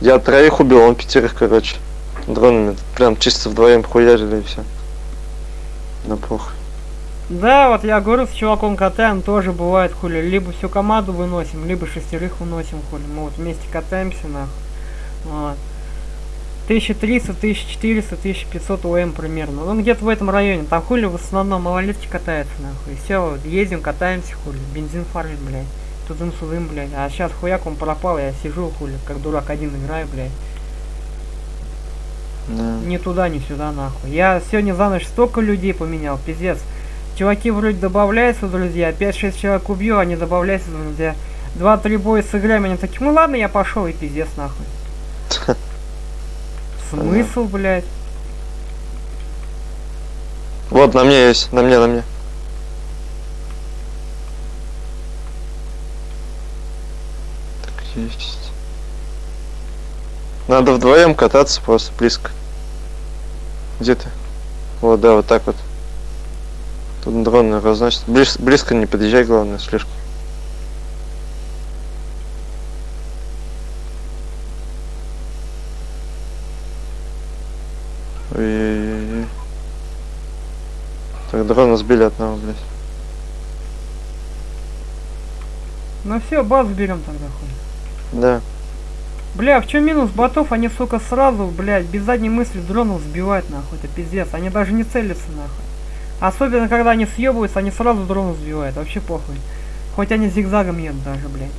Я троих убил, он пятерых, короче. Дронами. Прям чисто вдвоем хуярили и все. Да похуй. Да, вот я говорю, с чуваком катаем, тоже бывает, хули. Либо всю команду выносим, либо шестерых выносим, хули. Мы вот вместе катаемся, нахуй. Вот. 1300, 1400, 1500 ОМ примерно. Он где-то в этом районе. Там хули в основном малолетки катаются, нахуй. Все, ездим, катаемся, хули. Бензин фармим, блядь. Тудым-сюдым, блядь. А сейчас хуяк он пропал, я сижу, хули, как дурак один играю, блядь. Да. Ни туда, ни сюда, нахуй. Я сегодня за ночь столько людей поменял, пиздец. Чуваки вроде добавляются, друзья. 5-6 человек убью, они добавляются, друзья. Два-три боя сыграем, они такие, ну ладно, я пошел и пиздец, нахуй. Смысл, блядь? Вот, на мне есть, на мне, на мне. Так, есть. Надо вдвоем кататься просто близко. Где ты? Вот, да, вот так вот. Тут дрон разносит. Близ- близко не подъезжай, главное, слишком. Ой-ой-ой. Так, дрона сбили одного, блядь. Ну все, базу берем тогда, хуй. Да. Бля, в чем минус ботов? Они, сука, сразу, блядь, без задней мысли дронов сбивают, нахуй. Это пиздец. Они даже не целятся, нахуй. Особенно, когда они съебываются, они сразу дронов сбивают. Вообще похуй. Хоть они зигзагом едут даже, блядь.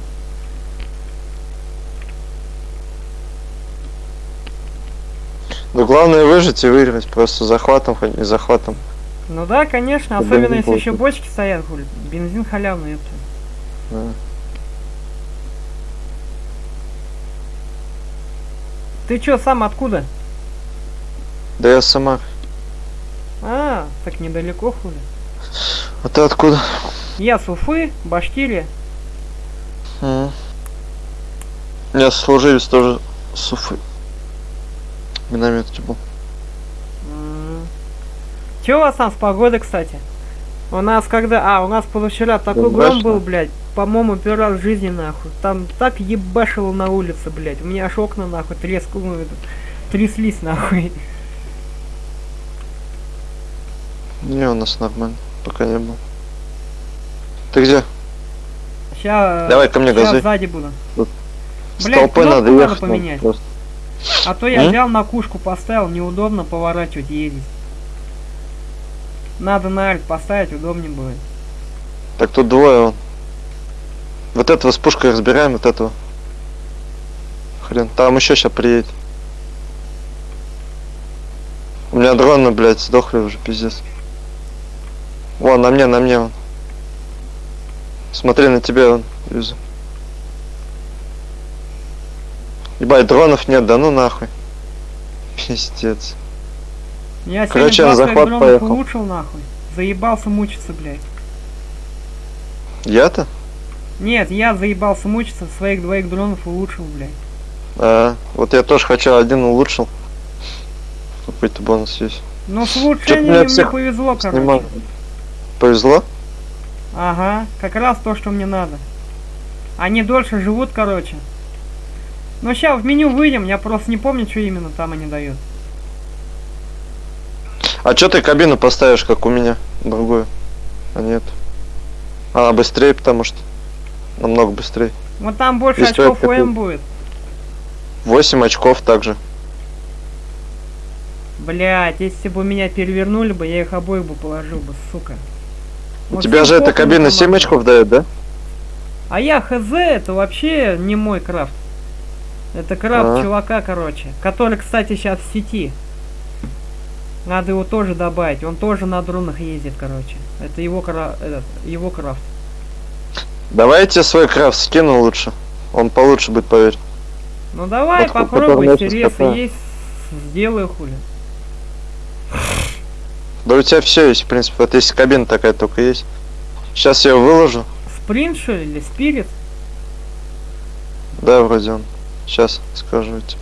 Ну главное выжить и выиграть просто захватом, хоть не захватом. Ну да, конечно, особенно если еще бочки стоят, хули. Бензин халявный, это. Да. Ты чё, сам откуда? Да я сама. А, так недалеко, хули. А ты откуда? Я с Уфы, Башкирия. М. Я служивец тоже с Уфы. Минометчик был. М. Чё у вас там с погодой, кстати? У нас когда... А, у нас позавчера такой гром был, блядь. По-моему, первый раз в жизни, нахуй. Там так ебашило на улице, блядь. У меня аж окна, нахуй, треск... ну, тряслись, нахуй. Не, у нас нормально. Пока не был. Ты где? Сейчас... Давай ко мне Сейчас газуй. сзади буду. Блядь, кнопку надо ехать. надо поменять. просто. А то я М? взял на кушку, поставил, неудобно поворачивать, ездить. Надо на альт поставить, удобнее будет. Так тут двое он. Вот этого с пушкой разбираем, вот этого. Хрен. Там еще сейчас приедет. У меня дроны, блядь, сдохли уже, пиздец. Вон, на мне, на мне он. Смотри, на тебя он, вижу. Ебать, дронов нет, да ну нахуй. Пиздец. Я Короче, 20 захват дронов поехал. улучшил, нахуй. Заебался мучиться, блядь. Я-то? Нет, я заебался мучиться, своих двоих дронов улучшил, блядь. А, вот я тоже хочу, один улучшил. Какой-то бонус есть. Ну, с улучшением мне повезло, короче. Снимаю. Повезло? Ага, как раз то, что мне надо. Они дольше живут, короче. Ну, сейчас в меню выйдем, я просто не помню, что именно там они дают. А чё ты кабину поставишь, как у меня? Другую. А нет. Она быстрее, потому что. Намного быстрее. Вот там больше Если очков ОМ будет. 8 очков также. Блять, если бы меня перевернули бы, я их обоих бы положил бы, сука. У Вот тебя же эта кабина 7 команду. очков дает, да? А я хз, это вообще не мой крафт. Это крафт А. чувака, короче. Который, кстати, сейчас в сети. Надо его тоже добавить. Он тоже на дронах ездит, короче. Это его, кра... этот, его крафт. Давай я тебе свой крафт скину лучше. Он получше будет, поверь. Ну давай, Вот, попробуй, интересно есть. Сделаю хули. Да у тебя все есть, в принципе. Вот если кабина такая только есть. Сейчас я его выложу. Спринт, что ли, или спирит? Да, вроде он. Сейчас скажу тебе.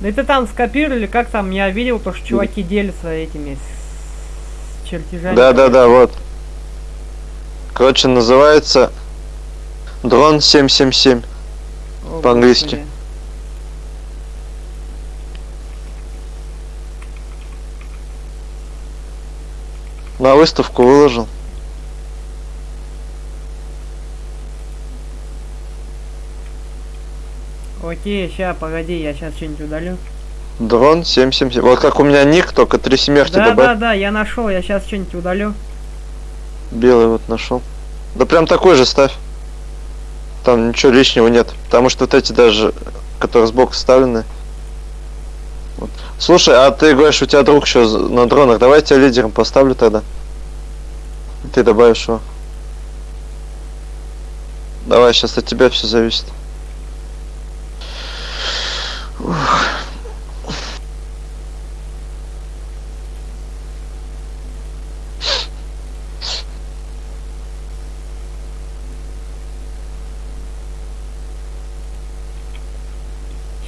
Да это там скопировали, как там, я видел, то, что чуваки делятся этими чертежами. Да, да, да, вот. Короче, называется дрон 777. О, По-английски. На выставку выложил. Окей, ща, погоди, я сейчас что-нибудь удалю. Дрон 777. Вот как у меня ник, только три семерки Да, добавь. да, да, я нашел, я сейчас что-нибудь удалю. Белый вот нашел. Да прям такой же ставь. Там ничего лишнего нет. Потому что вот эти даже, которые сбоку вставлены. Вот. Слушай, а ты говоришь, у тебя друг еще на дронах. Давай я тебя лидером поставлю тогда. Ты добавишь его. Давай, сейчас от тебя все зависит.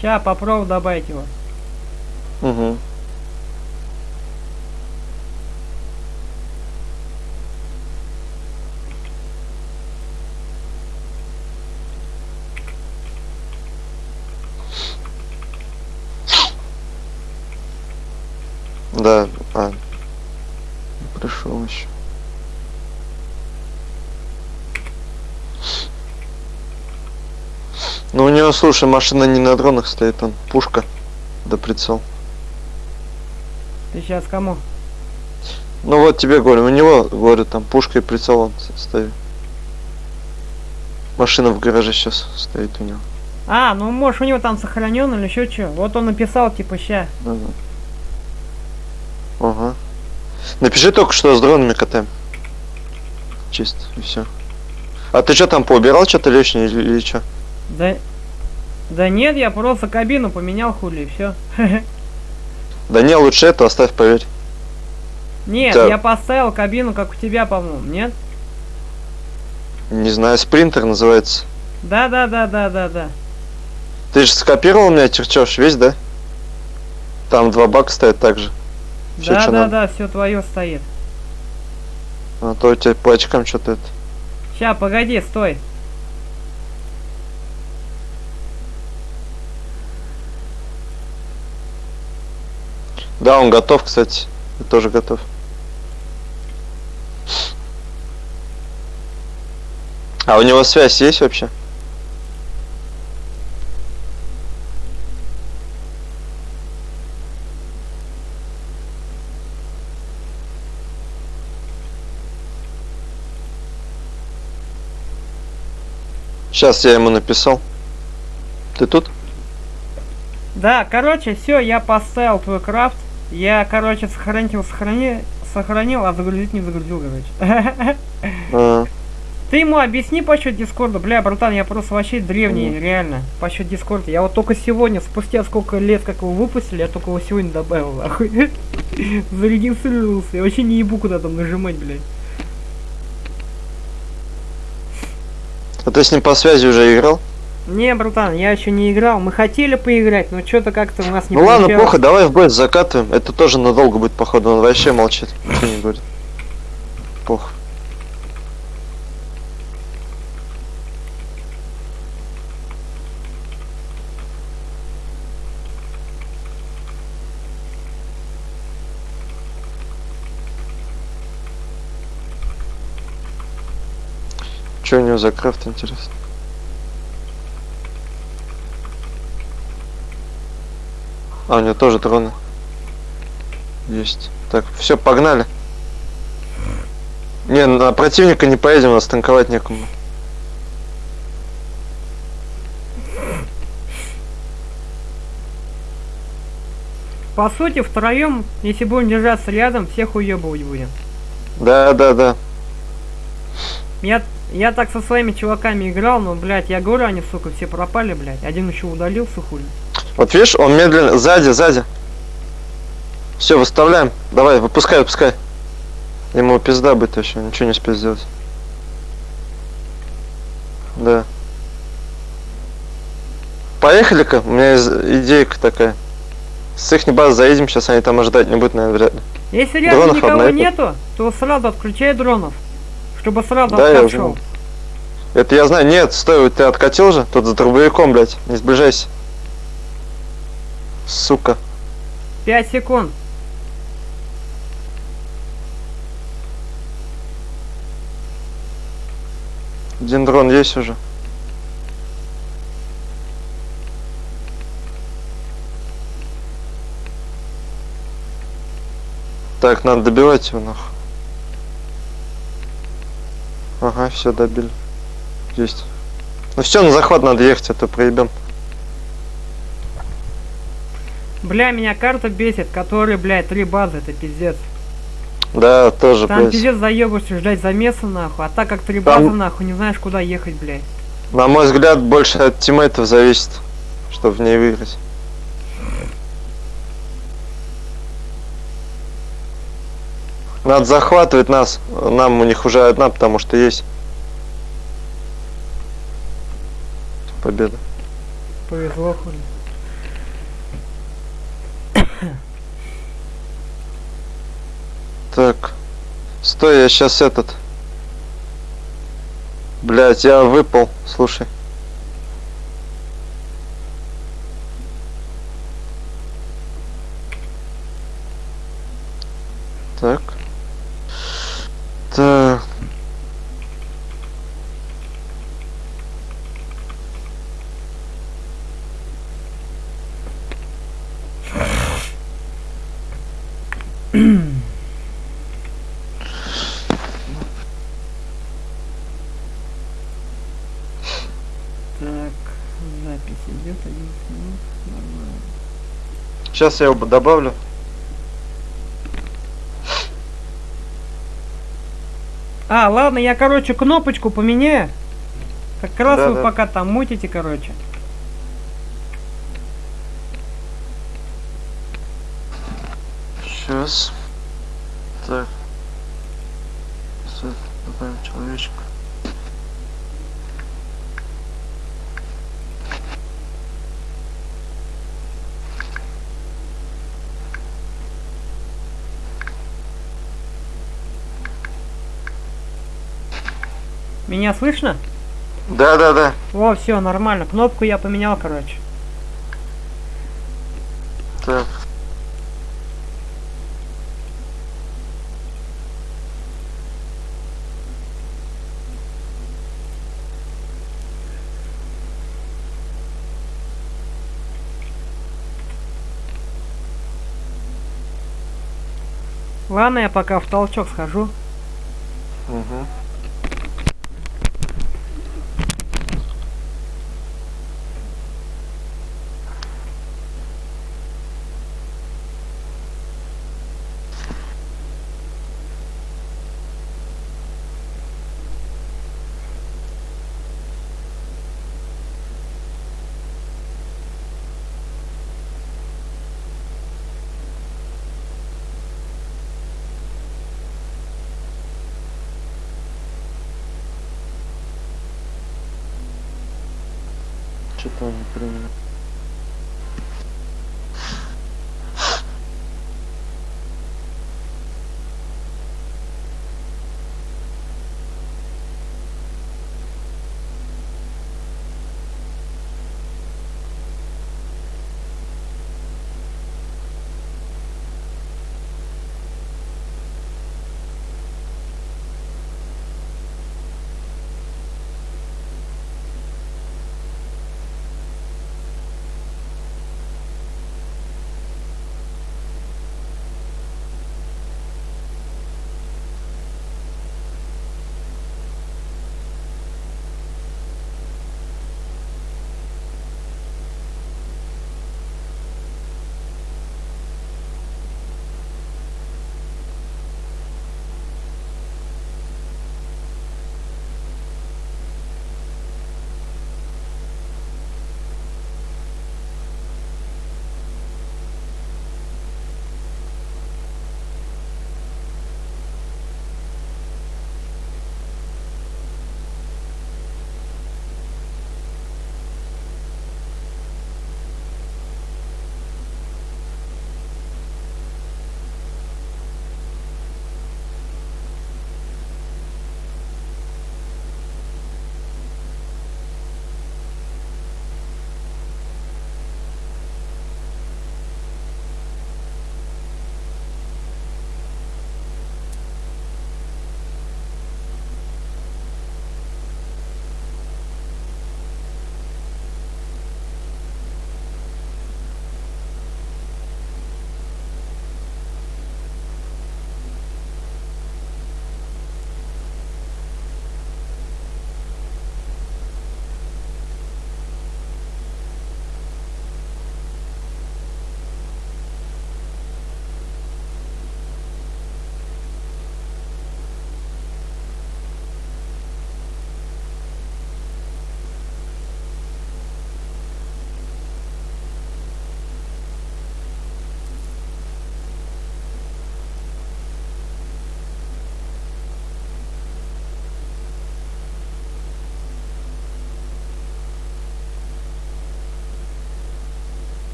Ща, попробую добавить его. Угу. Да, а. Пришел еще. Ну у него, слушай, машина не на дронах стоит, он пушка, да прицел. Ты сейчас кому? Ну вот тебе говорю, у него, говорю, там пушка и прицел он стоит. Машина в гараже сейчас стоит у него. А, ну может у него там сохранен или еще что. Вот он написал, типа, ща. Ага. Ага. Напиши только, что с дронами катаем. Чисто, и все. А ты что там поубирал что-то лишнее или, или что? Да... Да нет, я просто кабину поменял хули и все. Да не, лучше это оставь, поверь. Нет, Да. я поставил кабину, как у тебя, по-моему, нет? Не знаю, спринтер называется. Да, да, да, да, да, да. Ты же скопировал у меня чертеж весь, да? Там два бака стоят также. Всё, да, да, надо. да, все твое стоит. А то у тебя по очкам что-то это. Ща, погоди, стой. Да, он готов, кстати. Я тоже готов. А у него связь есть вообще? Сейчас я ему написал. Ты тут? Да, короче, все, я поставил твой крафт. Я, короче, сохранил, сохрани, сохранил, а загрузить не загрузил, короче. А, Ты ему объясни по счет Дискорда. Бля, братан, я просто вообще древний, реально. По счет Дискорда. Я вот только сегодня, спустя сколько лет, как его выпустили, я только его сегодня добавил, нахуй. Зарегистрировался. Я вообще не ебу куда там нажимать, блядь. А ты с ним по связи уже играл? Не, братан, я еще не играл. Мы хотели поиграть, но что-то как-то у нас не ну ладно, получалось. плохо, давай в бой закатываем. Это тоже надолго будет, походу, он вообще молчит. Ничего не говорит. Плохо. Что у него за крафт, интересно? А, у него тоже дроны. Есть. Так, все, погнали. Не, на противника не поедем, нас танковать некому. По сути, втроем, если будем держаться рядом, всех уебывать будем. Да, да, да. Я, я так со своими чуваками играл, но, блядь, я говорю, они, сука, все пропали, блядь. Один еще удалился, хули. Вот видишь, он медленно. Сзади, сзади. Все, выставляем. Давай, выпускай, выпускай. Ему пизда будет еще, ничего не успеет сделать. Да. Поехали-ка, у меня идейка такая. С их базы заедем, сейчас они там ожидать не будут, наверное, вряд ли. Если рядом Дронов никого нету, то сразу отключай дронов. Чтобы сразу Да, я откат уже. Это я знаю. Нет, стой, ты откатил же? Тут за дробовиком, блядь. Не сближайся. Сука. 5 секунд. Один дрон есть уже. Так, надо добивать его нахуй. Ага, все добили. Есть. Ну все, на захват надо ехать, а то проебем. Бля, меня карта бесит, который, блядь, три базы, это пиздец. Да, тоже, Там блядь. пиздец заебываешься ждать замеса, нахуй. А так как три Там- базы, нахуй, не знаешь, куда ехать, блядь. На мой взгляд, больше от тиммейтов зависит, чтобы в ней выиграть. Надо захватывать нас. Нам у них уже одна, потому что есть. Победа. Повезло, хули. Так. Стой, я сейчас этот. Блять, я выпал. Слушай. Так. Так. Так, запись идет 11 минут. Нормально. Сейчас я его добавлю. А, ладно, я, короче, кнопочку поменяю. Как раз Да, вы да. пока там мутите, короче. Сейчас. Так. Сейчас добавим человечка. Меня слышно? Да, да, да. Во, все, нормально. Кнопку я поменял, короче. Так. Ладно, я пока в толчок схожу. Угу.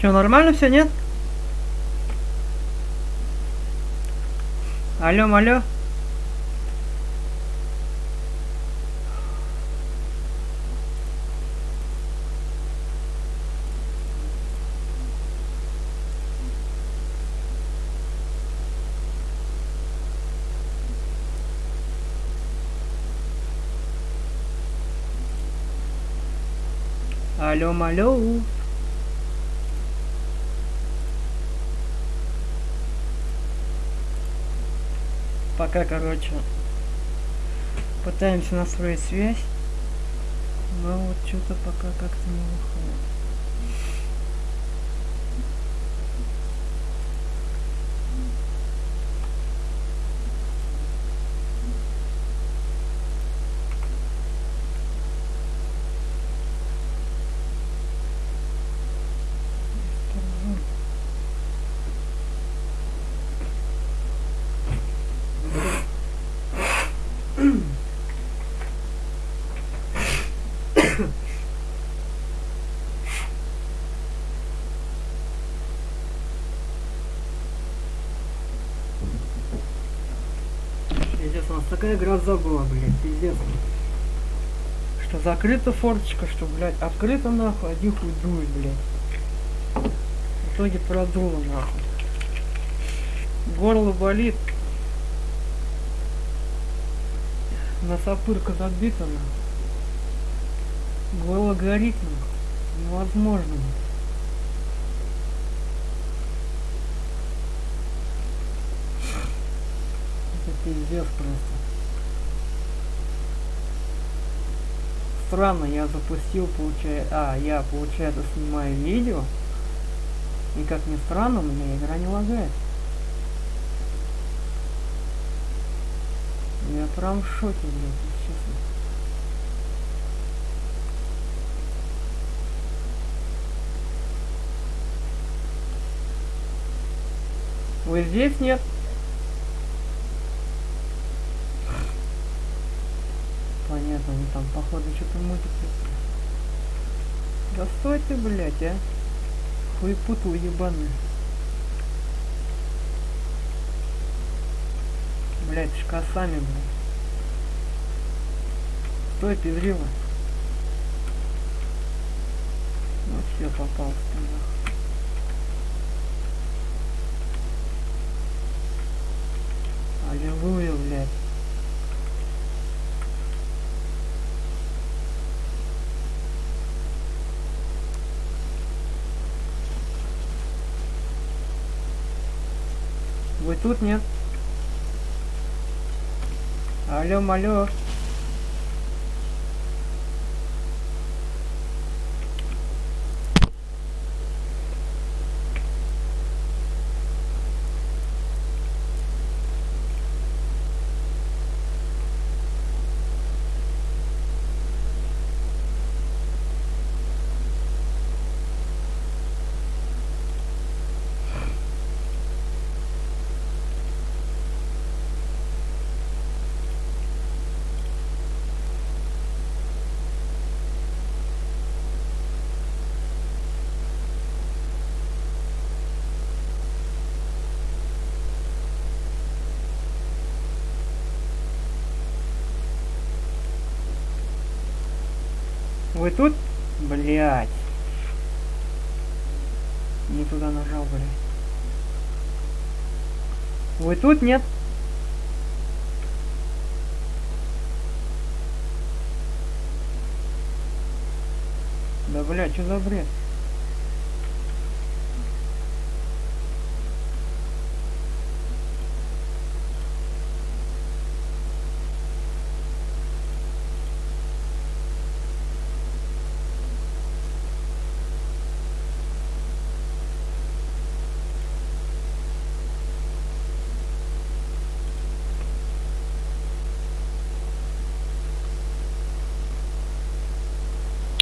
Че, нормально все, нет? Алло, алло. Алло, алло. Пока, короче, пытаемся настроить связь, но вот что-то пока как-то не выходит. Пиздец, у нас такая гроза была, блядь, пиздец. Что закрыта форточка, что, блядь, открыта нахуй, один хуй дует, блядь. В итоге продуло нахуй. Горло болит. Носопырка забита нахуй. Горло горит нахуй. Невозможно. нахуй. Это пиздец просто. Странно, я запустил, получается... А, я, получается, снимаю видео. И как ни странно, у меня игра не лагает. Я прям в шоке, блядь. Вы здесь нет? Они там походу что-то мутят. Да стой ты, блядь, а. Хуепутал ебаный. Блядь, с косами, блядь. Стой, пизрила. Ну все, попался ты нахуй. Аллилуйя, блядь. Вы тут нет? Алло, алло. Вы тут? Блять. Не туда нажал, блядь. Вы тут, нет? Да, блядь, что за бред?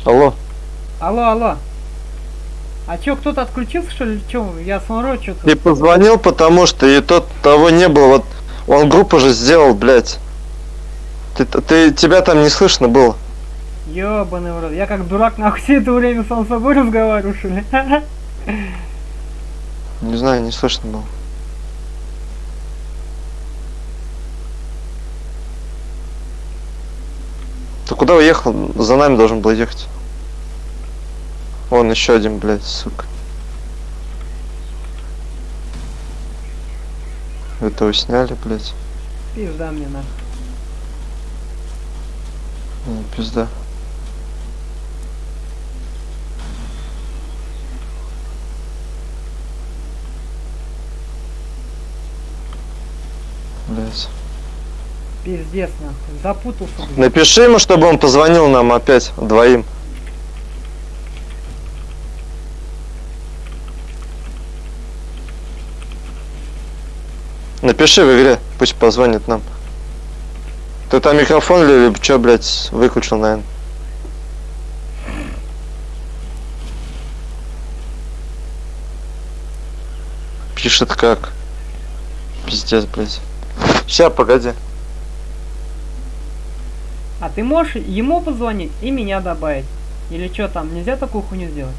Алло. Алло, алло. А чё, кто-то отключился, что ли? Чё, я смотрю, что-то... Ты позвонил, потому что и тот того не было. Вот он группу же сделал, блядь. Ты, ты, тебя там не слышно было. Ёбаный в рот. Я как дурак нахуй все это время сам с собой разговариваю, что ли? Не знаю, не слышно было. Ты куда уехал? За нами должен был ехать. Вон еще один, блядь, сука. Этого сняли, блядь. Пизда мне нахуй. Ну, пизда. Блядь. Пиздец нахуй. Запутался, блядь. Напиши ему, чтобы он позвонил нам опять двоим. Напиши в игре, пусть позвонит нам. Ты там микрофон ли, либо чё, блядь, выключил, наверное? Пишет как. Пиздец, блядь. Ща, погоди. А ты можешь ему позвонить и меня добавить? Или что там, нельзя такую хуйню сделать?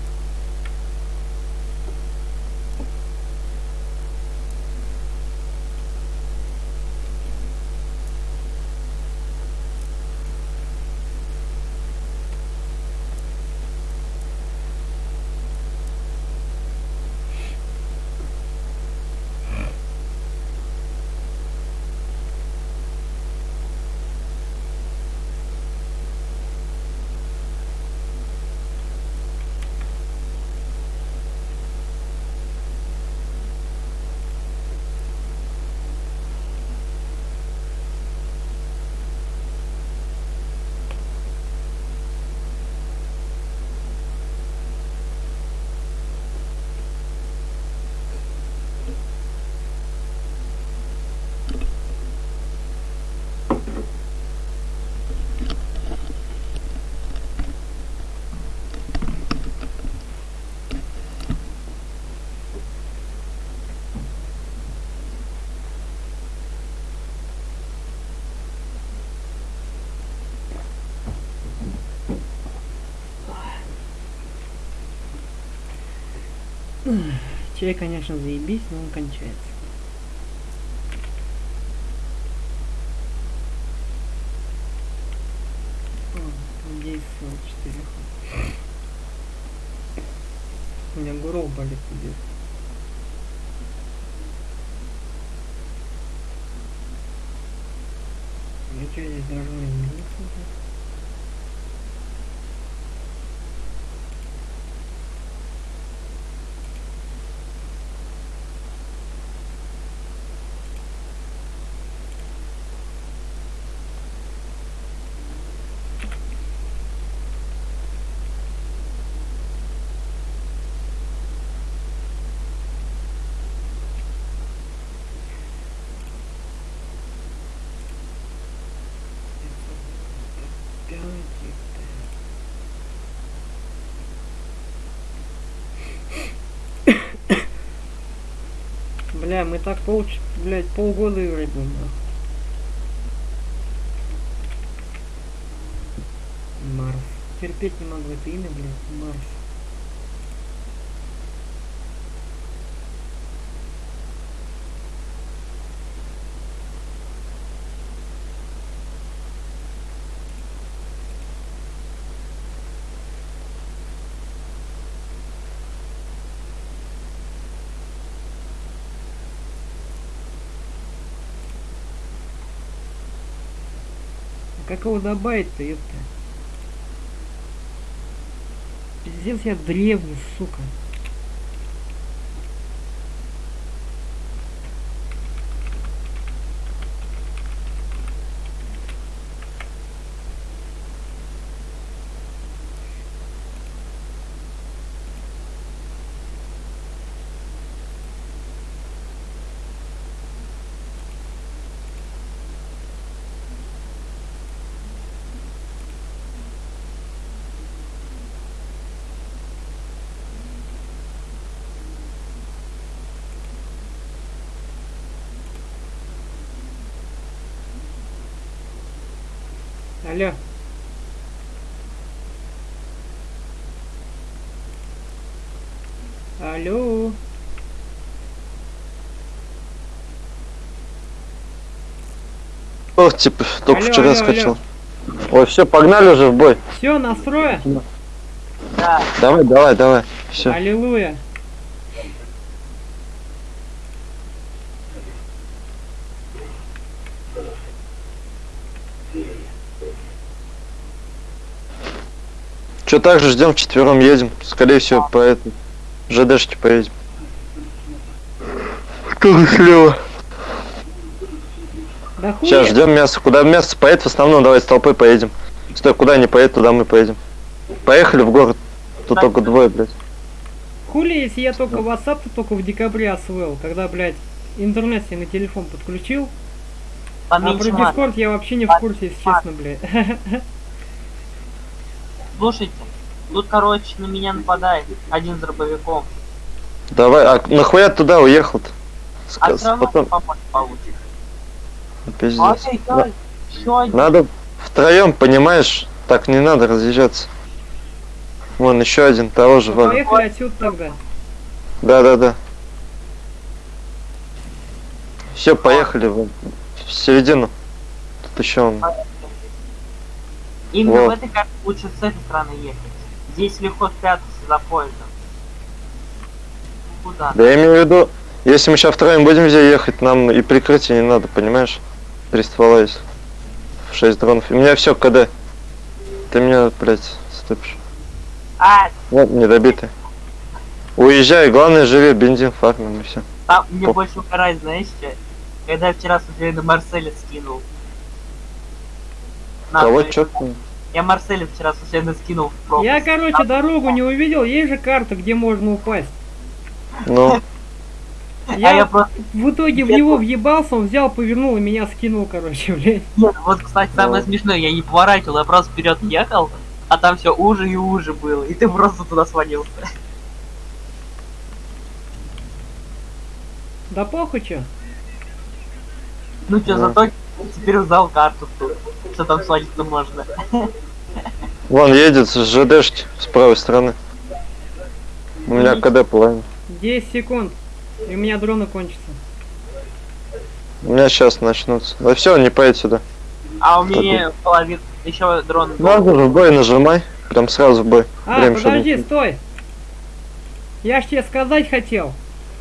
Чай, конечно, заебись, но он кончается. О, там 10 всего 4. У меня горох болит пиздец. Я что, здесь должен измениться? блядь? Пять, ёпта. Бля, мы так пол, блядь, полгода играть будем. Марс. Терпеть не могу это имя, блядь, Марс. Как его добавить-то, ёпта? Пиздец, я древний, сука. Алло. Алло. Ох, типа, только Алло, вчера алло, скачал. Ой, все, погнали уже в бой. Все, настроя? Да, Давай, давай, давай. Все. Аллилуйя. Че так же ждем, четвером едем. Скорее всего, по этой ЖДшке поедем. Кто слева? Да. Сейчас ждем мясо. Куда мясо поедет, в основном давай с толпой поедем. Стой, куда не поедет, туда мы поедем. Поехали в город. Тут Да. только двое, блядь. Хули, если я только WhatsApp -то только в декабре освоил, когда, блядь, интернет себе на телефон подключил, а про поменьше мат. Discord я вообще не в курсе, если честно, блядь. Слушайте, тут, короче, на меня нападает один с дробовиком. Давай, а нахуя туда уехал-то? А Потом, попасть получится. Пиздец. Еще один. Надо втроем, понимаешь? Так не надо разъезжаться. Вон еще один того же, Ну. Поехали отсюда тогда. Да, да, да. Все, поехали вон. В середину. Тут еще он. Именно Вот. в этой карте лучше с этой стороны ехать. Здесь легко спрятаться за поездом. Куда? Да я имею в виду, если мы сейчас втроем будем здесь ехать, нам и прикрытие не надо, понимаешь? Три ствола есть. В 6 дронов. У меня все КД. Ты меня, блядь, ступишь. А, Вот, недобитый. Уезжай, главное живи, бензин фармим и все. там мне По- больше укорать, знаешь, что? Когда я вчера случайно Марселя скинул. На, Кого смотри. чё? Я Марселя вчера случайно скинул в пропасть. Я, короче, дорогу не увидел, есть же карта, где можно упасть. Ну, А Я, я просто... в итоге в него въебался, он взял, повернул и меня скинул, короче, блядь. Нет, вот, кстати, самое смешное, я не поворачивал, я просто вперед ехал, а там все уже и уже было, и ты просто туда свалился. Да похуй чё. Ну что, Да. зато теперь узнал карту тут, что там свалиться можно. вон едет с ЖДшки с правой стороны. У меня КД половина. 10 секунд. И у меня дроны кончатся. У меня сейчас начнутся. Да все, не поедет сюда. А у меня половина, еще дрон же в бой нажимай. Прям сразу в бой. А, Время, чтобы- подожди, стой. Я ж тебе сказать хотел.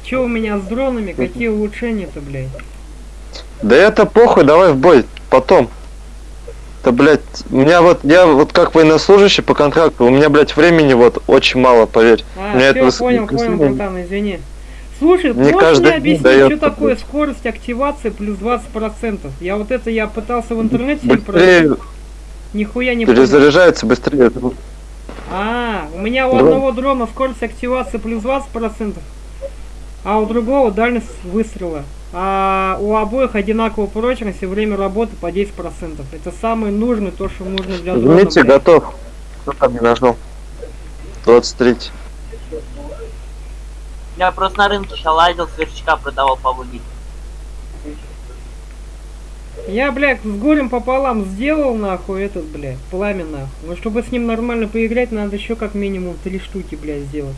Че у меня с дронами, какие улучшения-то, блядь. Да это похуй, давай в бой. Потом. Да, блядь, у меня вот, я вот как военнослужащий по контракту, у меня, блядь, времени вот очень мало, поверь. А, это все, выс- понял, понял, братан, извини. Слушай, Не можешь каждый мне объяснить, даёт что такое скорость активации плюс 20%? Я вот это я пытался в интернете Быстрее нихуя не понял. перезаряжается, быстрее. А, у меня у Дрон. одного дрона скорость активации плюс 20%, а у другого дальность выстрела. А у обоих одинаковая прочность и время работы по 10%. Это самый нужный, то, что нужно для дрона. Блядь. готов. Кто там не нажал? 23. Я просто на рынке сейчас лазил, сверчка продавал по логике. Я, блядь, с горем пополам сделал, нахуй, этот, блядь, пламя, нахуй. Но чтобы с ним нормально поиграть, надо еще как минимум три штуки, блядь, сделать.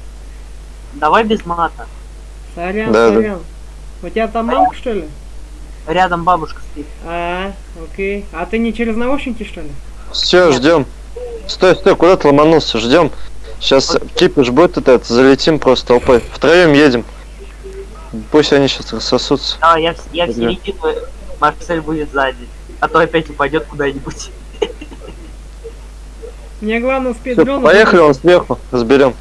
Давай без мата. Сорян, Да, да. сорян. У тебя там мамка, что ли? Рядом бабушка спит. А, окей. А ты не через наушники, что ли? Все, ждем. Стой, стой, куда ты ломанулся? Ждем. Сейчас кипиш будет вот это, залетим просто толпой. Втроем едем. Пусть они сейчас рассосутся. А, я, я в середину, Марсель будет сзади. А то опять упадет куда-нибудь. Мне главное успеть Всё, дрон... поехали он сверху, разберем.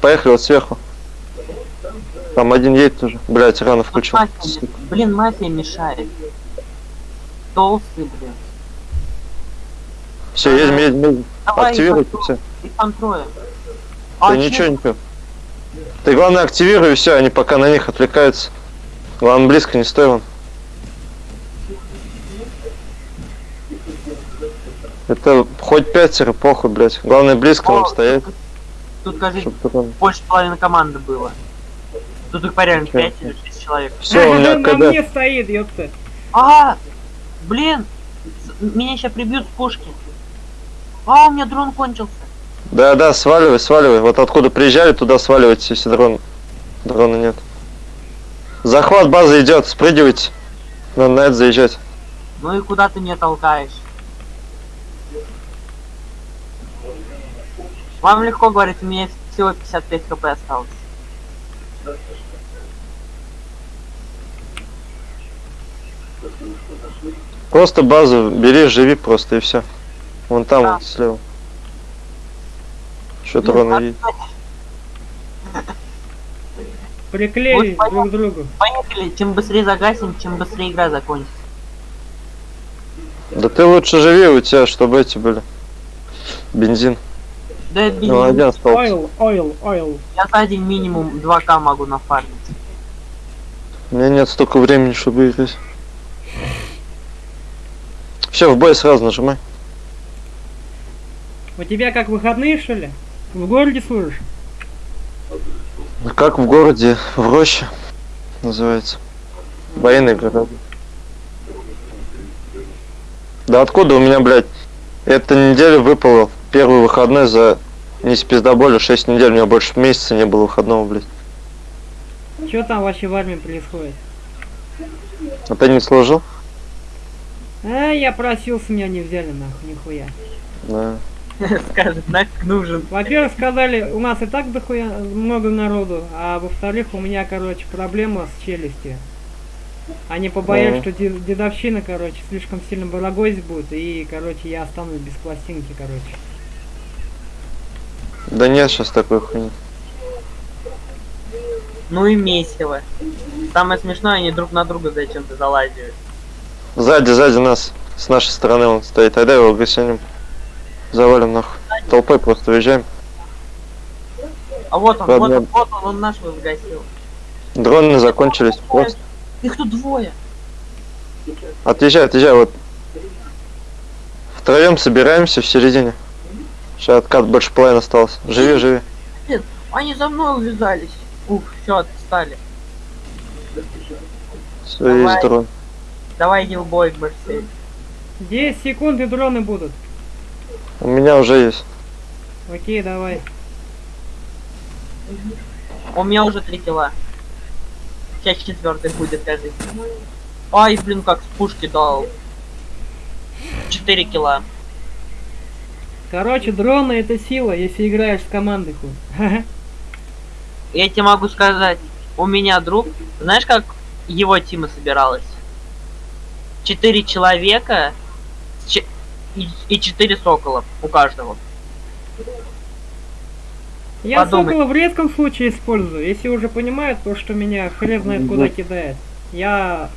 Поехали вот сверху. Там один едет уже. Блять, рано включил. Мафия Блин, мафия мешает. Толстый, блин. Все, едем, едем, едем. Давай, Активируйте все. Их там трое. А, ничего, чё? ничего. Ты главное активируй все, они пока на них отвлекаются. Главное близко не стой вон. Это хоть пятеро, похуй, блять. Главное близко нам О, стоять, Тут, кажется, чтобы потом... больше половины команды было. Тут их порядок Чё? 5 или 6 человек. Все, у меня На КД. мне стоит, ёпта. А, блин, меня сейчас прибьют с пушки. А, у меня дрон кончился. Да, да, сваливай, сваливай. Вот откуда приезжали, туда сваливайте, если дрон Дрона нет. Захват базы идет, спрыгивайте. Надо на это заезжать. Ну и куда ты меня толкаешь? Вам легко говорить, у меня всего 55 хп осталось. Просто базу бери, живи просто и все. Вон там Да. вот слева. Что Ну, дрона а- видит? Приклеились Вот друг к другу. Поехали, чем быстрее загасим, чем быстрее игра закончится. Да ты лучше живи, у тебя, чтобы эти были. Бензин. Да это Ну, один остался. Ойл, ойл, ойл. Я за день минимум 2к могу нафармить. У меня нет столько времени, чтобы играть. Все, в бой сразу нажимай. У тебя как выходные, что ли? В городе служишь? Как в городе, в роще называется. Военный город. Да откуда у меня, блядь, эта неделя выпала первый выходной за не с пиздоболи 6 недель, у меня больше месяца не было выходного, блядь. Что там вообще в армии происходит? А ты не служил? А, я просился, меня не взяли нахуй, нихуя. Да. Скажет, нафиг нужен. Во-первых, сказали, у нас и так дохуя много народу, а во-вторых, у меня, короче, проблема с челюстью. Они побоялись, что де- дедовщина, короче, слишком сильно барагозить будет, и, короче, я останусь без пластинки, короче. Да нет сейчас такой хуйни. Ну и месиво. Самое смешное, они друг на друга зачем-то залазят. Сзади, сзади нас, с нашей стороны он стоит. Тогда его гасенем. Завалим нахуй. Толпой просто уезжаем. А вот он, Ладно. вот он, вот он, он нашего сгасил. Дроны закончились. Просто Их тут двое. отъезжай, отъезжай. Вот втроем собираемся в середине. Сейчас откат больше половины осталось. Живи, живи. Они за мной увязались. Ух, все, отстали. Все, Давай. есть дрон. Давай иди в бой, Барсель. 10 секунд и дроны будут. У меня уже есть. Окей, давай. У меня уже три килла. Сейчас четвертый будет, кажется. Ай, блин, как с пушки дал. Четыре килла. Короче, дроны это сила, если играешь с командой хуй. Я тебе могу сказать, у меня друг, знаешь, как его тима собиралась? Четыре человека и, и четыре сокола у каждого. Я Подумай. сокола в редком случае использую, если уже понимают то, что меня хрен знает куда кидает. Я...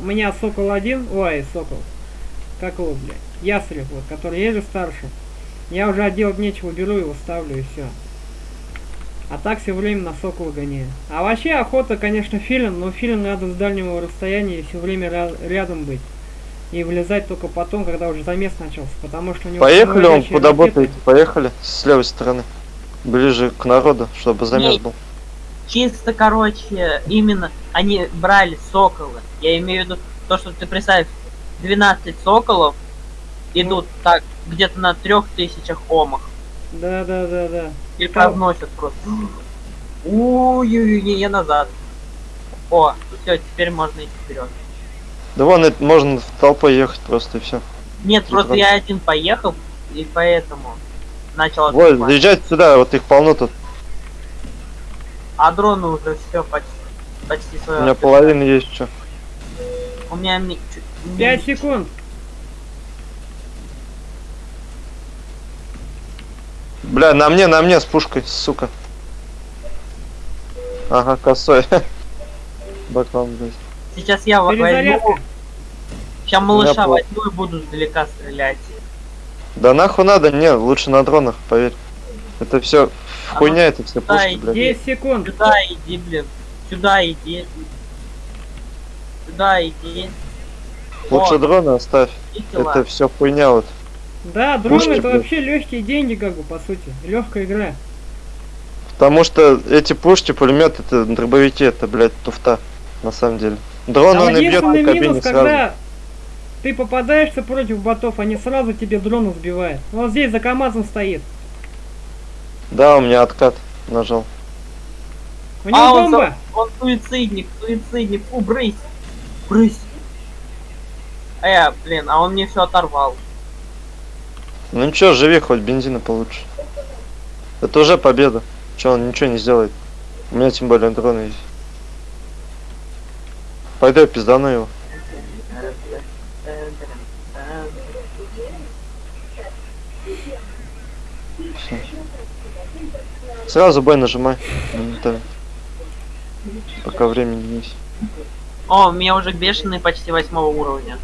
У меня сокол один, ой, сокол. Как его, блядь? Ястреб, вот, который есть же старше. Я уже от делать нечего, беру его, ставлю и все. А так все время на сокола гоняю. А вообще охота, конечно, филин, но филин надо с дальнего расстояния все время ря- рядом быть. И вылезать только потом, когда уже замес начался, потому что у него... Поехали, он ботаете? Поехали с левой стороны. Ближе к народу, чтобы замес Нет. был. Чисто, короче, именно они брали соколы. Я имею в виду то, что ты представь, 12 соколов идут так где-то на трех тысячах омах. Да, да, да, да. И Там- разносят просто. Ой-ой-ой, не, я назад. О, все, теперь можно идти вперед. Да вон, это можно в толпой ехать просто и все. Нет, И просто правда. я один поехал, и поэтому начал Вот, отступать. заезжайте сюда, вот их полно тут. А дроны уже все почти, почти У свое. меня половина есть что. У меня ми- чуть- ми- 5 секунд. Бля, на мне, на мне с пушкой, сука. Ага, косой. Баклан, блядь. Сейчас я во- возьму. Сейчас малыша пол- возьму и буду сдалека стрелять. Да нахуй надо, не, лучше на дронах, поверь. Это все А хуйня, это все да, пушки, блядь. 10 секунд. Сюда иди, блин. Сюда иди. Сюда иди. Лучше О, дроны оставь. килла. Это все хуйня вот. Да, дрон Пушки, это блядь. вообще легкие деньги, как бы, по сути. Легкая игра. Потому что эти пушки, пулеметы, это дробовики, это, блядь, туфта, на самом деле. Дрон Там он и бьет по единственный кабине минус, сразу. когда ты попадаешься против ботов, они сразу тебе дрон сбивают. Вот здесь за КамАЗом стоит. Да, у меня откат нажал. У него А, он, бомба! за- он суицидник, суицидник. Фу, брысь. Брысь. Э, блин, а он мне все оторвал. Ну ничего, живи, хоть бензина получше. Это уже победа. Че, он ничего не сделает. У меня тем более дроны есть. Пойду я пиздану его. Сразу бой нажимай. Моментально. Пока времени есть. О, у меня уже бешеный почти восьмого уровня.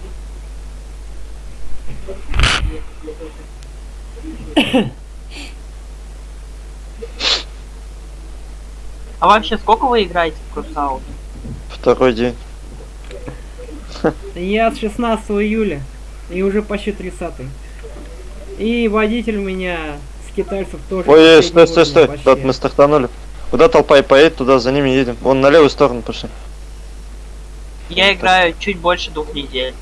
А вообще, сколько вы играете в Крусаут? Второй день. Я с 16 июля. И уже почти 30 И водитель у меня с китайцев тоже. Ой, ой, стой, стой, стой. Куда мы стартанули? Куда толпа и поедет, туда за ними едем. Вон на левую сторону пошли. Я играю чуть больше двух недель.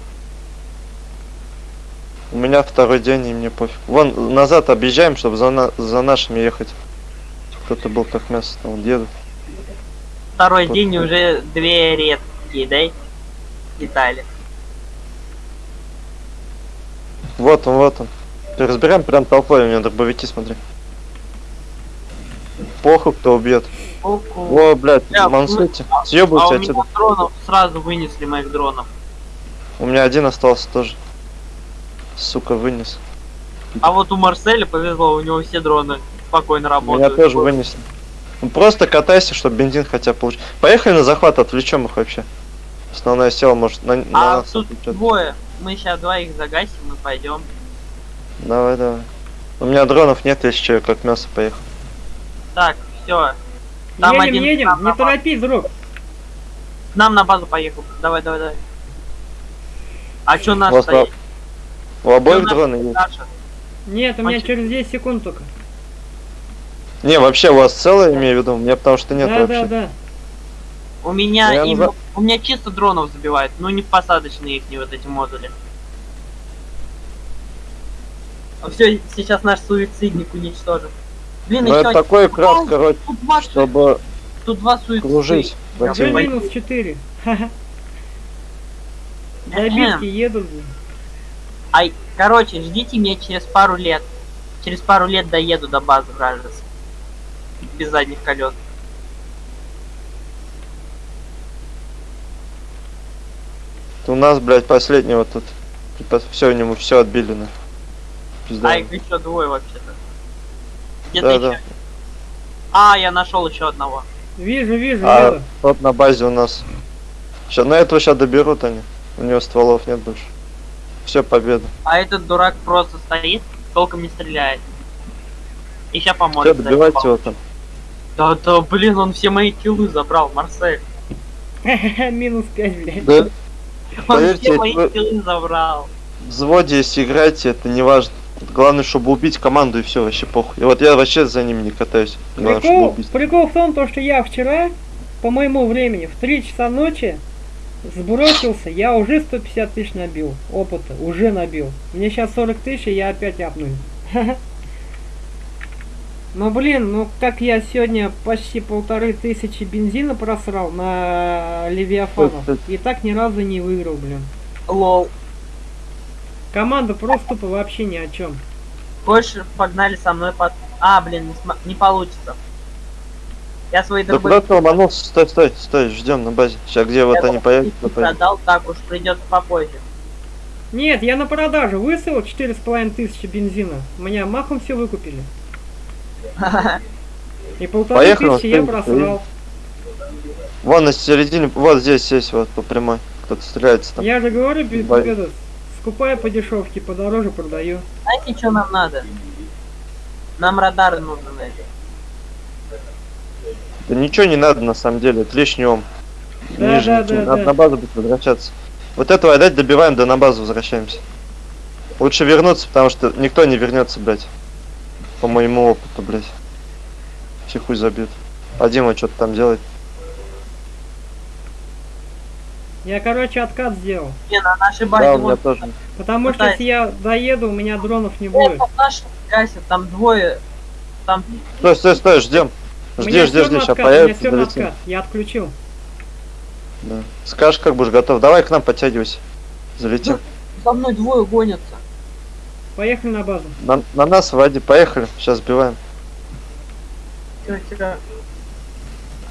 У меня второй день, и мне пофиг. Вон, назад объезжаем, чтобы за, на- за нашими ехать. Кто-то был как мясо, там вот едут. Второй Вот. день уже две редкие, да? Детали. Вот он, вот он. Разбираем прям толпой, у меня дробовики, смотри. Похуй, кто убьет. Ку-ку. О, блядь, Бля, мансуйте. А Съебывайте у отсюда. дронов сразу вынесли моих дронов. У меня один остался тоже. Сука, вынес. А вот у Марселя повезло, у него все дроны спокойно Меня работают. тоже вынесли. Ну просто катайся, чтобы бензин хотя бы получить. Поехали на захват, отвлечем их вообще. Основная сила может на, на А нас тут отвлечет. двое. Мы сейчас двоих загасим и пойдем. Давай, давай. У меня дронов нет, если что, я как мясо поехал. Так, все. Там едем, один едем, не на торопись, друг. К нам на базу поехал. Давай, давай, давай. А чё вас стоит? У обоих дроны есть. Наша? Нет, у меня Мальчик. через 10 секунд только. Не, вообще у вас целое, имею в виду? У меня потому что нет да, вообще. да, да. У меня Я им- назад- у меня чисто дронов забивают, но не в посадочные их, не вот эти модули. Все, сейчас наш суицидник уничтожит. Блин, Ну еще это такой крас, короче, тут два, чтобы тут два суицида. кружить. в Я Уже отдельно. понял. минус 4. Ха-ха. Добитки едут. блин. Ай, короче, ждите меня через пару лет. Через пару лет доеду до базы вражеской. Без задних колес. У нас, блядь, последнего тут. Все, у него все отбили на. Пизда. А их еще двое вообще-то. Где Да, ты да. еще? А, я нашел еще одного. Вижу, вижу, А вижу. тот на базе у нас. Сейчас на этого сейчас доберут они. У него стволов нет больше. Все, победа. А этот дурак просто стоит, толком не стреляет. И сейчас Все, поможет. добивайте его там. Да, да, блин, он все мои киллы забрал, Марсель. Минус 5, блядь. Да, Он Поверьте, все мои киллы забрал. в взводе, если играете, это не важно. Главное, чтобы убить команду и все, вообще похуй. И вот я вообще за ними не катаюсь. Главное, Прикол, в том, то, что я вчера, по моему времени, в 3 часа ночи сбросился, я уже 150 тысяч набил опыта, уже набил. Мне сейчас 40 тысяч, и я опять апну. Ну блин, ну как я сегодня почти полторы тысячи бензина просрал на Левиафанов, и так ни разу не выиграл, блин. Лол. Команда просто тупо вообще ни о чем. Хочешь, погнали со мной под... А, блин, не, см- не получится. Я свои Да куда ты ломанулся? Стой, стой, стой, ждем на базе. Сейчас где вот Я они появятся, продал, так уж придется попозже. Нет, я на продажу выставил 4,5 тысячи бензина. Меня махом все выкупили. И полторы Поехали, тысячи я просрал. Вон на середине, вот здесь есть, вот по прямой. Кто-то стреляется там. Я же говорю, бе- Бай. это, скупаю по дешевке, подороже продаю. Знаете, что нам надо? Нам радары нужны. Да ничего не надо на самом деле, это лишний ом. Да, Ниже да, ничего. да, надо да. на базу будет возвращаться. Вот этого отдать добиваем, да на базу возвращаемся. Лучше вернуться, потому что никто не вернется, блядь. По моему опыту, блядь. Все хуй забьют. А Дима что-то там делает. Я, короче, откат сделал. Не, на нашей базе Да, у меня вот... тоже. Потому что Пытаюсь. если я доеду, у меня дронов не О, будет. там наш гасит, там двое. Там Стой, стой, стой, ждем. У Жди, жди, жди, сейчас у меня появится, залетим. откат. Я отключил. Да. Скажешь, как будешь готов. Давай к нам подтягивайся. Залетим. За мной двое гонятся. Поехали на базу. На, на нас, Вади, поехали. Сейчас сбиваем. Чё?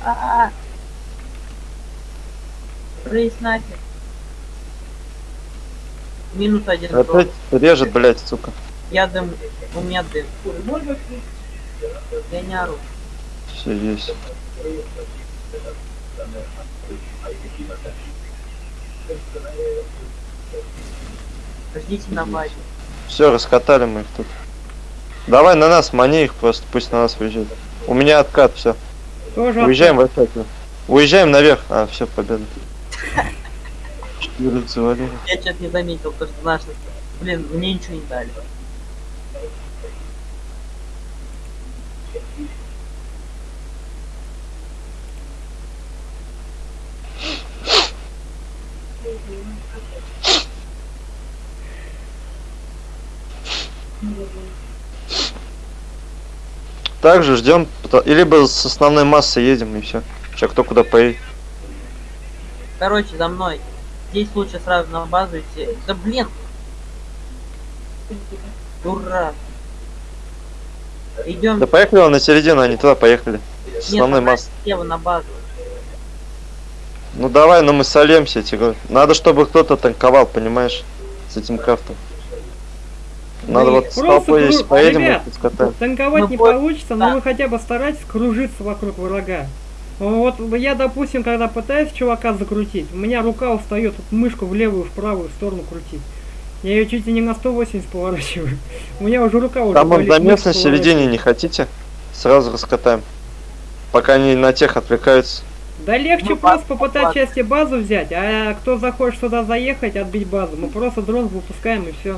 А-а-а. Рейс нафиг. Минус один. Опять режет, блядь, сука. Я дым. У меня дым. Я не ору. Все есть. Ждите на базе. Все, раскатали мы их тут. Давай на нас, мани их просто, пусть на нас выезжают. У меня откат, все. Уезжаем откат. в откат. Уезжаем наверх. А, все, победа. Четыре завалили. Я что-то не заметил, то что наши... Блин, мне ничего не дали. Также ждем, и либо с основной массой едем и все. Сейчас кто куда поедет. Короче, за мной. Здесь лучше сразу на базу идти. Да блин! Ура! Идем. Да поехали вон на середину, они туда поехали. С основной Нет, массой. слева на базу. Ну давай, но мы сольемся, я тебе говорю. Надо, чтобы кто-то танковал, понимаешь, с этим крафтом. Надо Вы вот с просто толпой, кру- если поедем, Ребят. Танковать Мы не вот- получится, но да. вы хотя бы старайтесь кружиться вокруг врага. Вот я, допустим, когда пытаюсь чувака закрутить, у меня рука устает вот мышку в левую, в правую сторону крутить. Я ее чуть ли не на 180 поворачиваю. У меня уже рука уже Там болит, замес мышца на середине не хотите? Сразу раскатаем. Пока они на тех отвлекаются. Да легче Ну, просто попытать базу. части базу взять, а кто захочет сюда заехать, отбить базу, мы просто дрон выпускаем и все.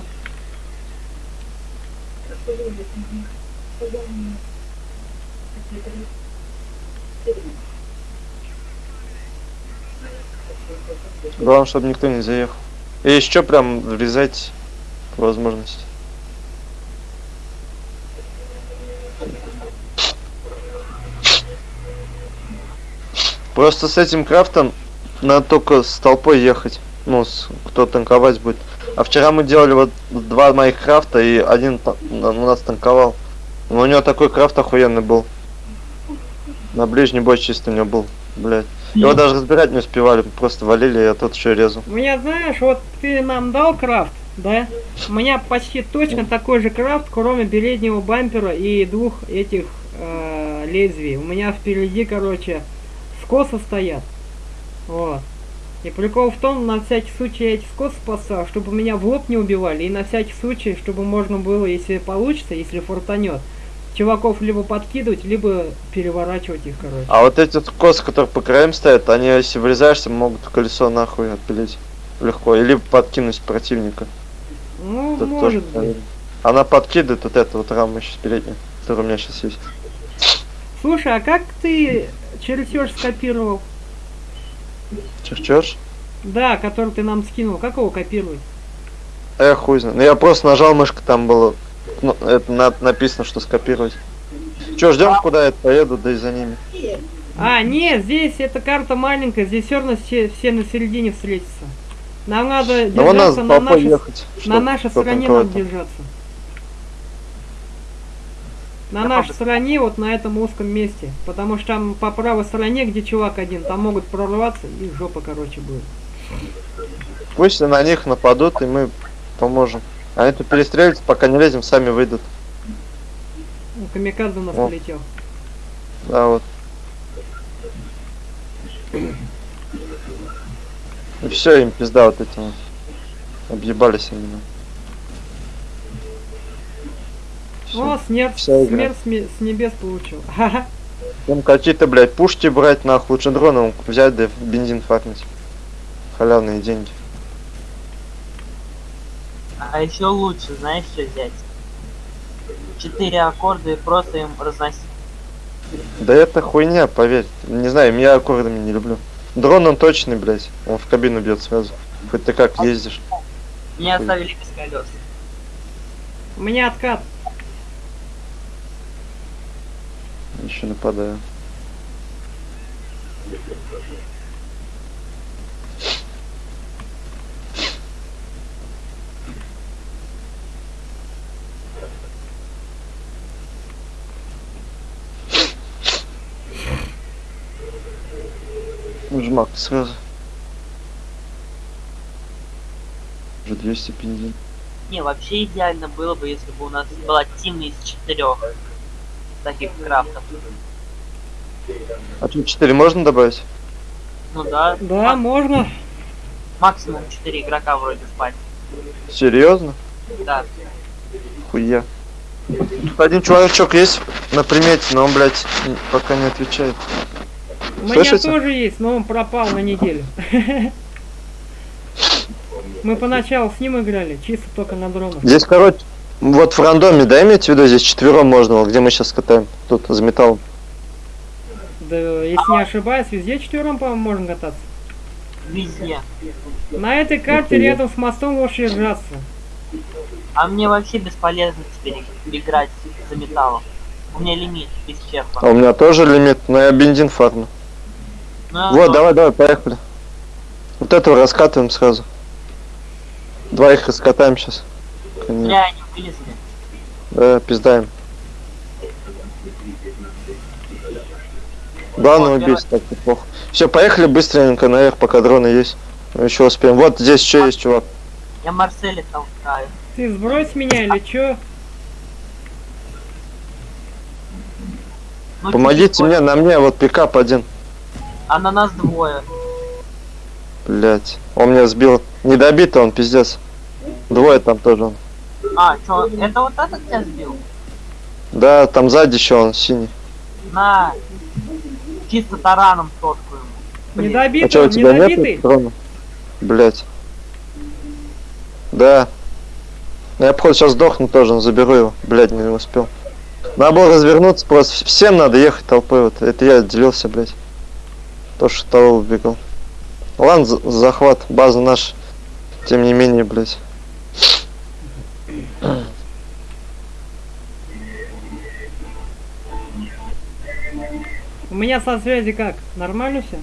Главное, чтобы никто не заехал. И еще прям врезать по возможности. Просто с этим крафтом надо только с толпой ехать. Ну, с, кто танковать будет. А вчера мы делали вот два моих крафта, и один у нас танковал. Но у него такой крафт охуенный был. На ближний бой чисто у него был, блядь. Его даже разбирать не успевали, просто валили, я тот еще резал. У меня, знаешь, вот ты нам дал крафт, да? У меня почти точно такой же крафт, кроме переднего бампера и двух этих э, лезвий. У меня впереди, короче, скосы стоят. Вот. И прикол в том, на всякий случай я эти скосы поставил, чтобы меня в лоб не убивали, и на всякий случай, чтобы можно было, если получится, если фортанет, чуваков либо подкидывать, либо переворачивать их, короче. А вот эти косы, которые по краям стоят, они, если врезаешься, могут колесо нахуй отпилить легко. Или подкинуть противника. Ну, Тут может тоже быть. Она подкидывает вот эту вот раму сейчас переднюю, которая у меня сейчас есть. Слушай, а как ты чертеж скопировал? Черчешь? Да, который ты нам скинул. Как его копировать? Эх, хуй знает. Ну я просто нажал мышку, там было ну, это на- написано, что скопировать. Че, ждем, куда я поеду, да и за ними. А, нет, здесь эта карта маленькая, здесь все равно все, все на середине встретятся. Нам надо держаться с на нашей, ехать. на нашей стороне надо держаться. На Да, нашей пап- стороне, вот на этом узком месте. Потому что там по правой стороне, где чувак один, там могут прорваться и жопа, короче, будет. Пусть на них нападут, и мы поможем. Они тут перестреливаются, пока не лезем, сами выйдут. Ну, Камикадзе у нас О. полетел. Да, вот. И все, им пизда вот этим. вот. Объебались они. ну. Всё. О, игра. смерть с небес получил. Там какие-то, блядь, пушки брать нахуй, лучше дроном взять, да бензин фармить. Халявные деньги. А еще лучше, знаешь, что взять? Четыре аккорда и просто им разносить. Да это хуйня, поверь. Не знаю, я аккордами не люблю. Дрон он точный, блядь. Он в кабину бьет сразу. Хоть ты как ездишь. Меня Хуй. оставили без колес. У меня откат. Еще нападаю. Жмак сразу. Уже 200 бензин. Не, вообще идеально было бы, если бы у нас была тим из четырех таких крафтов. А тут 4 можно добавить? Ну да. Да, можно. Максимум 4 игрока вроде спать. Серьезно? Да. Хуя. Тут один чувачок есть на примете, но он, блядь, пока не отвечает. У меня Слышите? тоже есть, но он пропал на неделю. Мы поначалу с ним играли, чисто только на дронах. Здесь, короче, вот в рандоме, да, имеете в виду, здесь четвером можно, вот где мы сейчас катаем, тут за металлом. Да, если не ошибаюсь, везде четвером, по-моему, можно кататься. Везде. На этой карте рядом с мостом лучше держаться. А мне вообще бесполезно теперь играть за металлом. У меня лимит А исчерпан. у меня тоже лимит, но я бензин фармлю. Ну, Вот, ну, давай, давай, поехали. Вот этого раскатываем сразу. Двоих раскатаем сейчас. Бля, вылезли. Да, пиздаем. Главное Вот, убить, так неплохо. Все, поехали быстренько наверх, пока дроны есть. Мы еще успеем. Вот здесь еще есть чувак. Я Марселя толкаю. Ты сбрось меня или чё? Ну, Помогите мне, на мне, вот пикап один. А на нас двое. Блять, он меня сбил. Недобитый он, пиздец. Двое там тоже он. А, чё, это вот этот тебя сбил? Да, там сзади еще он синий. На. Чисто тараном соткую. Блин. А что, Недобитый, у тебя недобитый. нет? Блять. Да. Я походу сейчас сдохну тоже, но заберу его. Блять, не успел. Надо было развернуться просто. Всем надо ехать толпой. Вот. Это я отделился, блять. То, что того убегал. Ладно, за- захват, база наша. Тем не менее, блять. У меня со связи как? Нормально все?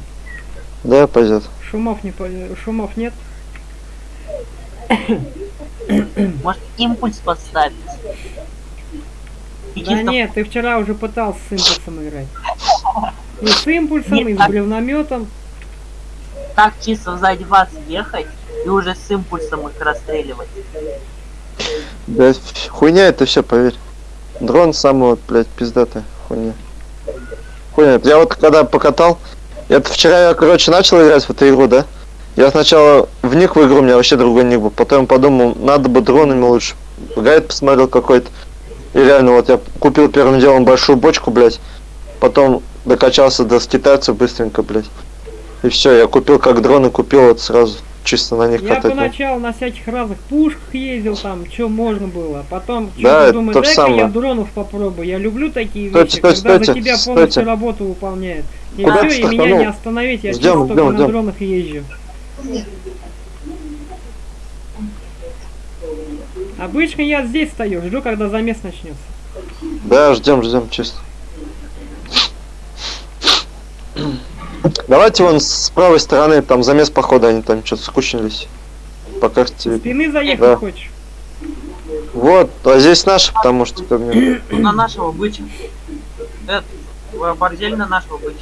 Да, пойдет. Шумов не по- шумов нет? Может импульс поставить? Да чисто нет, ты вчера уже пытался с импульсом играть. И с импульсом, Нет, и с а- бревнометом. так чисто сзади вас ехать и уже с импульсом их расстреливать. Да, хуйня это все, поверь. Дрон самый вот, блядь, пиздатая хуйня. Хуйня. Я вот когда покатал, это вчера я, короче, начал играть в эту игру, да? Я сначала вник в игру, у меня вообще другой ник был. Потом подумал, надо бы дронами лучше. Гайд посмотрел какой-то. И реально, вот я купил первым делом большую бочку, блядь. Потом докачался до китайцев быстренько, блядь. И все, я купил как дроны, купил вот сразу. Чисто на них Я катать. поначалу на всяких разных пушках ездил, там, что можно было. а Потом Да, это думаю, же дай-ка я самое. дронов попробую. Я люблю такие Стойте, вещи, стойте, когда за стойте, тебя полностью стойте. работу выполняет. И Куда все, и меня не остановить, я Ждем, только ждем, на ждем. дронах езжу. Обычно я здесь стою, жду, когда замес начнется. Да, ждем, ждем, чисто. Давайте вон с правой стороны, там замес похода, они там что-то скучнились. По С карте. спины заехать Да. хочешь? Вот, а здесь наши, потому что как мне- На нашего быча. Этот, э, бордель на нашего быча.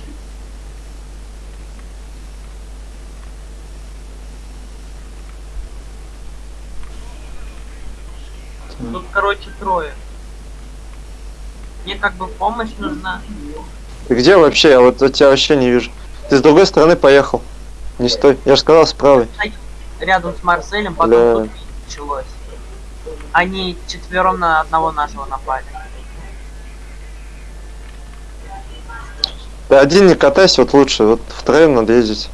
Тут, короче, трое. Мне как бы помощь нужна. Ты где вообще? Я вот я тебя вообще не вижу. Ты с другой стороны поехал. Не стой. Я же сказал с правой. Рядом с Марселем, потом Бля. тут началось. Они четвером на одного нашего напали. Ты один не катайся, вот лучше. Вот втроем надо ездить.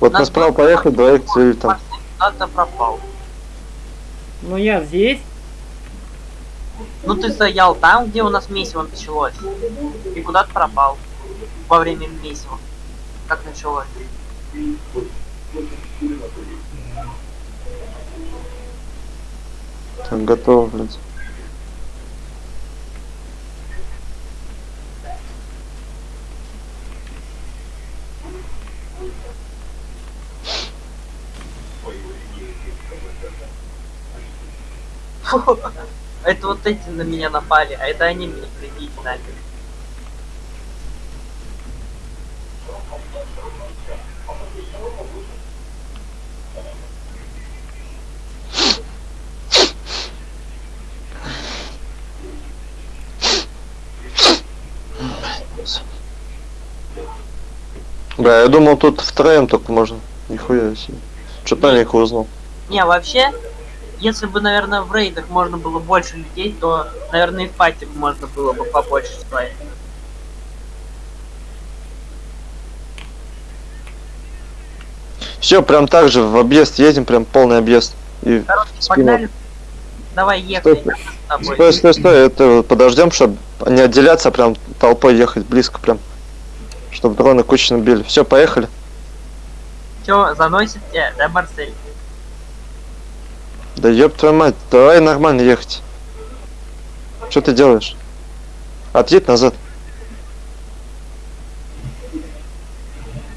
Вот мы справа поехали, двоих цели там. Марсель куда-то пропал. Но я здесь. Ну ты стоял там, где у нас месиво началось. И куда-то пропал во время месива, как началось. Так, готово, блядь. Это вот эти на меня напали, а это они меня прибить нафиг. Да, я думал тут втроем только можно. Нихуя себе. Что-то маленько узнал. Не, вообще, если бы, наверное, в рейдах можно было больше людей, то, наверное, и в пати можно было бы побольше ставить. Все, прям так же в объезд едем, прям полный объезд. И Короче, погнали. Давай ехать Стой. Стой, стой, стой, это подождем, чтобы не отделяться, а прям толпой ехать близко прям. Чтобы дроны кучно били. Все, поехали. Чё, заносит тебя, да, Марсель? Да ёб твою мать, давай нормально ехать. Что ты делаешь? Отъедь назад.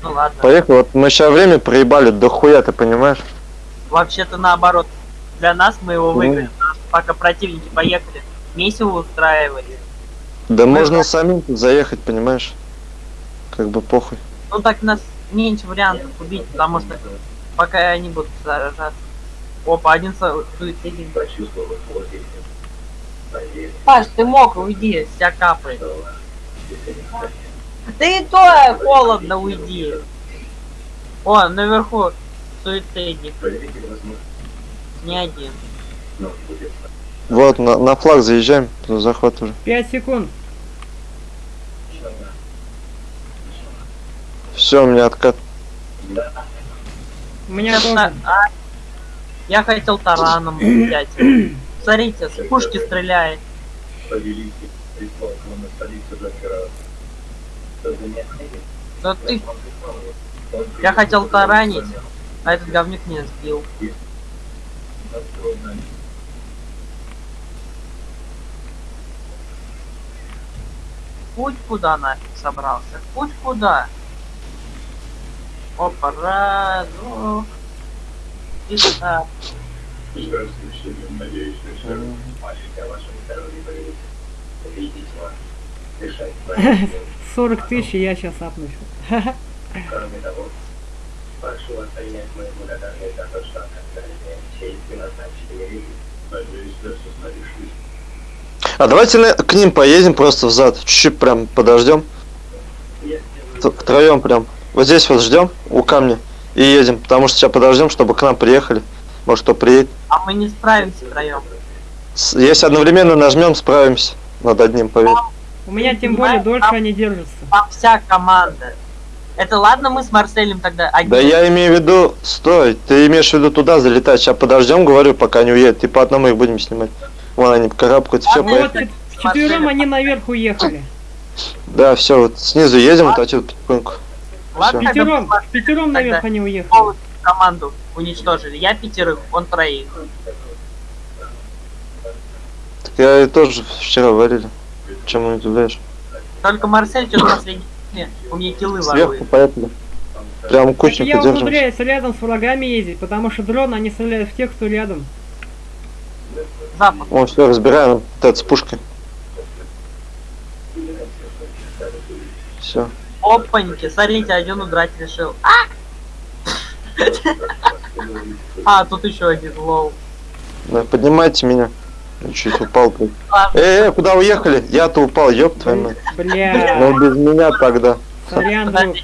Ну ладно. Поехали. Вот мы сейчас время проебали до хуя, ты понимаешь? Вообще-то наоборот. Для нас мы его Ну. выиграли. Пока противники поехали. Месиво устраивали. Да Мы можно самим тут заехать, понимаешь? Как бы похуй. Ну так нас меньше вариантов убить, потому что пока они будут сражаться. Опа, один со- суицидник. Паш, ты мог, уйди, вся капает. Ты и то холодно, уйди. О, наверху суицидник. Не один. Вот, на, на флаг заезжаем, захват уже. 5 секунд. Все, у меня откат. У меня тоже. а, я хотел тараном взять. Смотрите, с пушки стреляет. Да ты... Я хотел таранить, а этот говнюк меня сбил. Путь куда нафиг собрался? Путь куда? Опа, раз, двух. И так. Здравствуйте, надеюсь, что все о здоровье вас, дышать вами. 40 тысяч, я сейчас апнусь. Кроме того, прошу вас принять мою благодарность за то, что оказали мне честь назначили религию. Надеюсь, что состоишь А давайте на- к ним поедем просто взад. Чуть-чуть прям подождем. Втроем прям. Вот здесь вот ждем у камня и едем. Потому что сейчас подождем, чтобы к нам приехали. Может кто приедет. А мы не справимся втроем. Если одновременно нажмем, справимся. Над одним, поверь. У меня тем более дольше там- они держатся. Там вся команда. Это ладно, мы с Марселем тогда один. Да я имею в виду, стой, ты имеешь в виду туда залетать. Сейчас подождем, говорю, пока не уедет. И по одному их будем снимать. Вон они карабкаются, все, А вот, поехали. чет- вчетвером они наверх уехали. Да, все, вот снизу едем, вот отсюда потихоньку. Ладно, Пятером, Марселем пятером наверх они уехали. команду уничтожили. Я пятерых, он троих. Так я и тоже вчера варили. Чем удивляешь? Только Марсель что-то последний у меня киллы Сверху ворует. поехали. Прям Так кучника я умудряюсь рядом с врагами ездить, потому что дрон они стреляют в тех, кто рядом. Запад. О, все, разбираем. Вот это с пушкой. Все. Опаньки, смотрите, один удрать решил. А! А, тут еще один лол. Да, поднимайте меня. Я чуть упал. Эй, эй, куда уехали? Я-то упал, ёб твою мать. Бля, Ну без меня тогда. сорян, друг. подожди.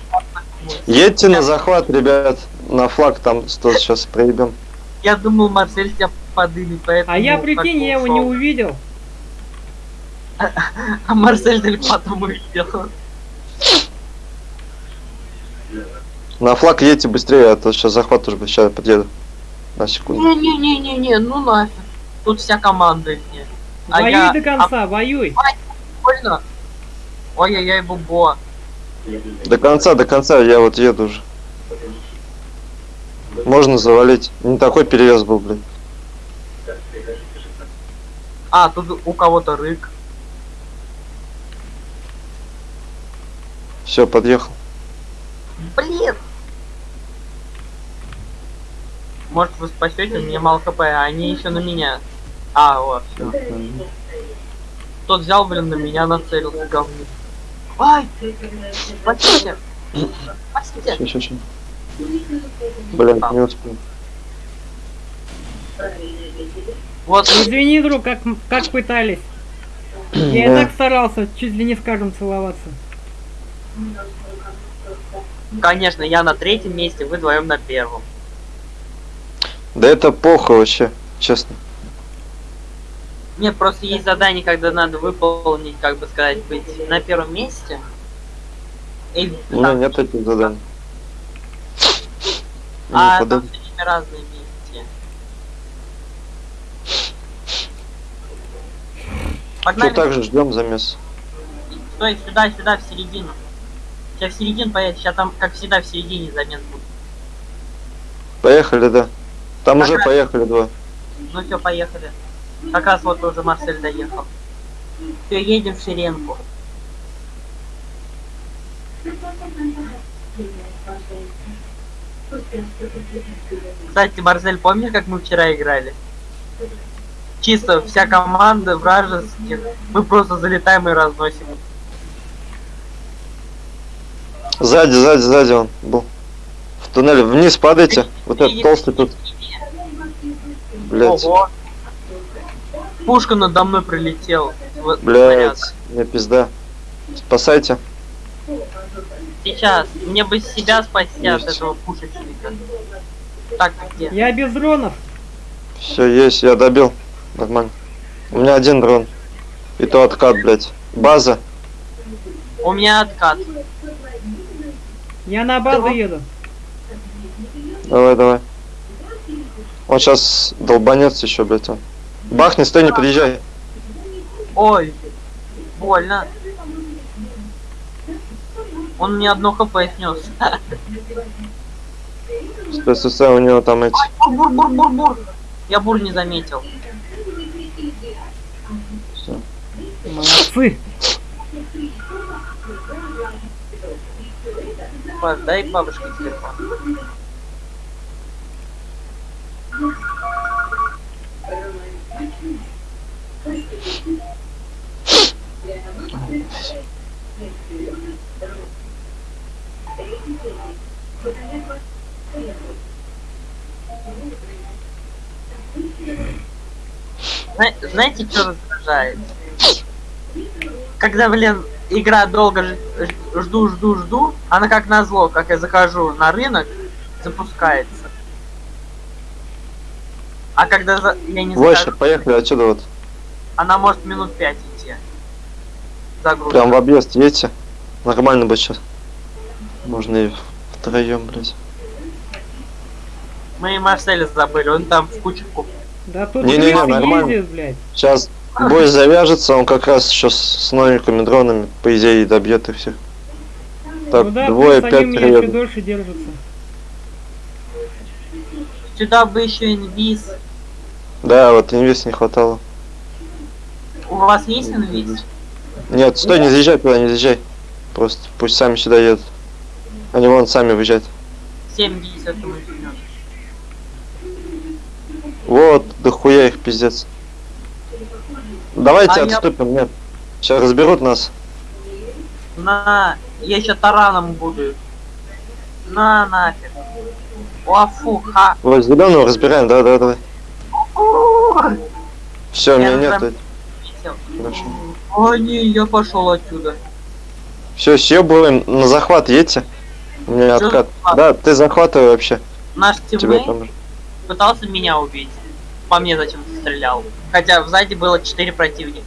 Едьте на захват, ребят. На флаг там что сейчас проебем. Я думал, Марсель тебя подымет, поэтому... А я, прикинь, я его не увидел. А Марсель только потом увидел. На флаг едьте быстрее, а то сейчас захват уже. Сейчас подъеду. На секунду. Не-не-не-не-не, ну нафиг. Тут вся команда их нет. А Воюй я- до конца, воюй. Больно? Ой-ой-ой, бубо. До конца, до конца я вот еду уже. Можно завалить. Не такой перевес был, блин. А, тут у кого-то рык. Все, подъехал. Блин! Может вы спасете, у меня мало хп, а они еще на меня. А, вот, все. Тот взял, блин, на меня нацелился, говнюк. Ай! Спасите! Спасите! Ща, ща, ща. Блин, не успел. Вот, Извини, друг, как, как пытались. Я и так старался, чуть ли не скажем целоваться. конечно, я на третьем месте, вы вдвоем на первом. Да это похуй вообще, честно. Нет, просто есть задание, когда надо выполнить, как бы сказать, быть на первом месте. И У меня нет этих заданий. А там с ними разные. Что Погнали, так же ждем замес. стой, сюда, сюда, в середину. Сейчас в середину поедет, сейчас там, как всегда, в середине замес будет. Поехали, да. Там Как уже раз. поехали два. Ну все, поехали. Как раз вот уже Марсель доехал. Все, едем в шеренку. Кстати, Марсель, помнишь, как мы вчера играли? Чисто вся команда вражеских. Мы просто залетаем и разносим. Сзади, сзади, сзади он был. В туннеле. Вниз падайте. Вот этот толстый тут. Блять. Ого. Пушка надо мной прилетела. Блять. Мне пизда. Спасайте. Сейчас. Мне бы себя спасти от Есть. этого пушечника. Так, где? Я без дронов. Все, есть, я добил. Нормально. У меня один дрон. И то откат, блять. База. У меня откат. Я на базу еду. Давай, давай. Он сейчас долбанется еще, блять. Он. Бахни, стой, не подъезжай. Ой, больно. Он мне одно хп снес. Стой, у него там эти. Бур, бур, бур, бур, бур. Я бур не заметил. Всё. Молодцы. Паш, дай бабушке телефон. Зна- Знаете, что раздражает? Когда, блин, игра долго жду, жду, жду, она как назло, как я захожу на рынок, запускается. А когда за- я не Больше, захожу, поехали отсюда вот. она может минут 5 идти. Загрузка. Прям в объезд едьте. Нормально будет сейчас. Можно и втроем, блять. Мы и Марселя забыли, он там в куче куп. Да тут Не-не-не, крысы нормально. ездят, блядь. Сейчас бой завяжется, он как раз еще с, с новенькими дронами, по идее, добьет их всех. Так, ну да, двое, пять приедут. дольше держатся. Сюда бы еще инвиз. Да, вот инвест не хватало. У вас есть инвиз? Нет, стой, не заезжай туда, не заезжай. Просто пусть сами сюда едут. Они вон сами выезжают. 70 мы возьмем. Вот, дохуя их пиздец. Давайте А я- отступим, нет. Сейчас разберут нас. На, я еще тараном буду. На нафиг. О, фу, ха. Вот зеленого разбираем, да, да, давай. Все, меня нет. летел. Хорошо. О, не, я пошел отсюда. Все, съебываем, на захват едьте. У меня откат. захват? Да, ты захватывай вообще. Наш тиммейт там. пытался меня убить. По мне зачем-то стрелял. Хотя сзади было 4 противника.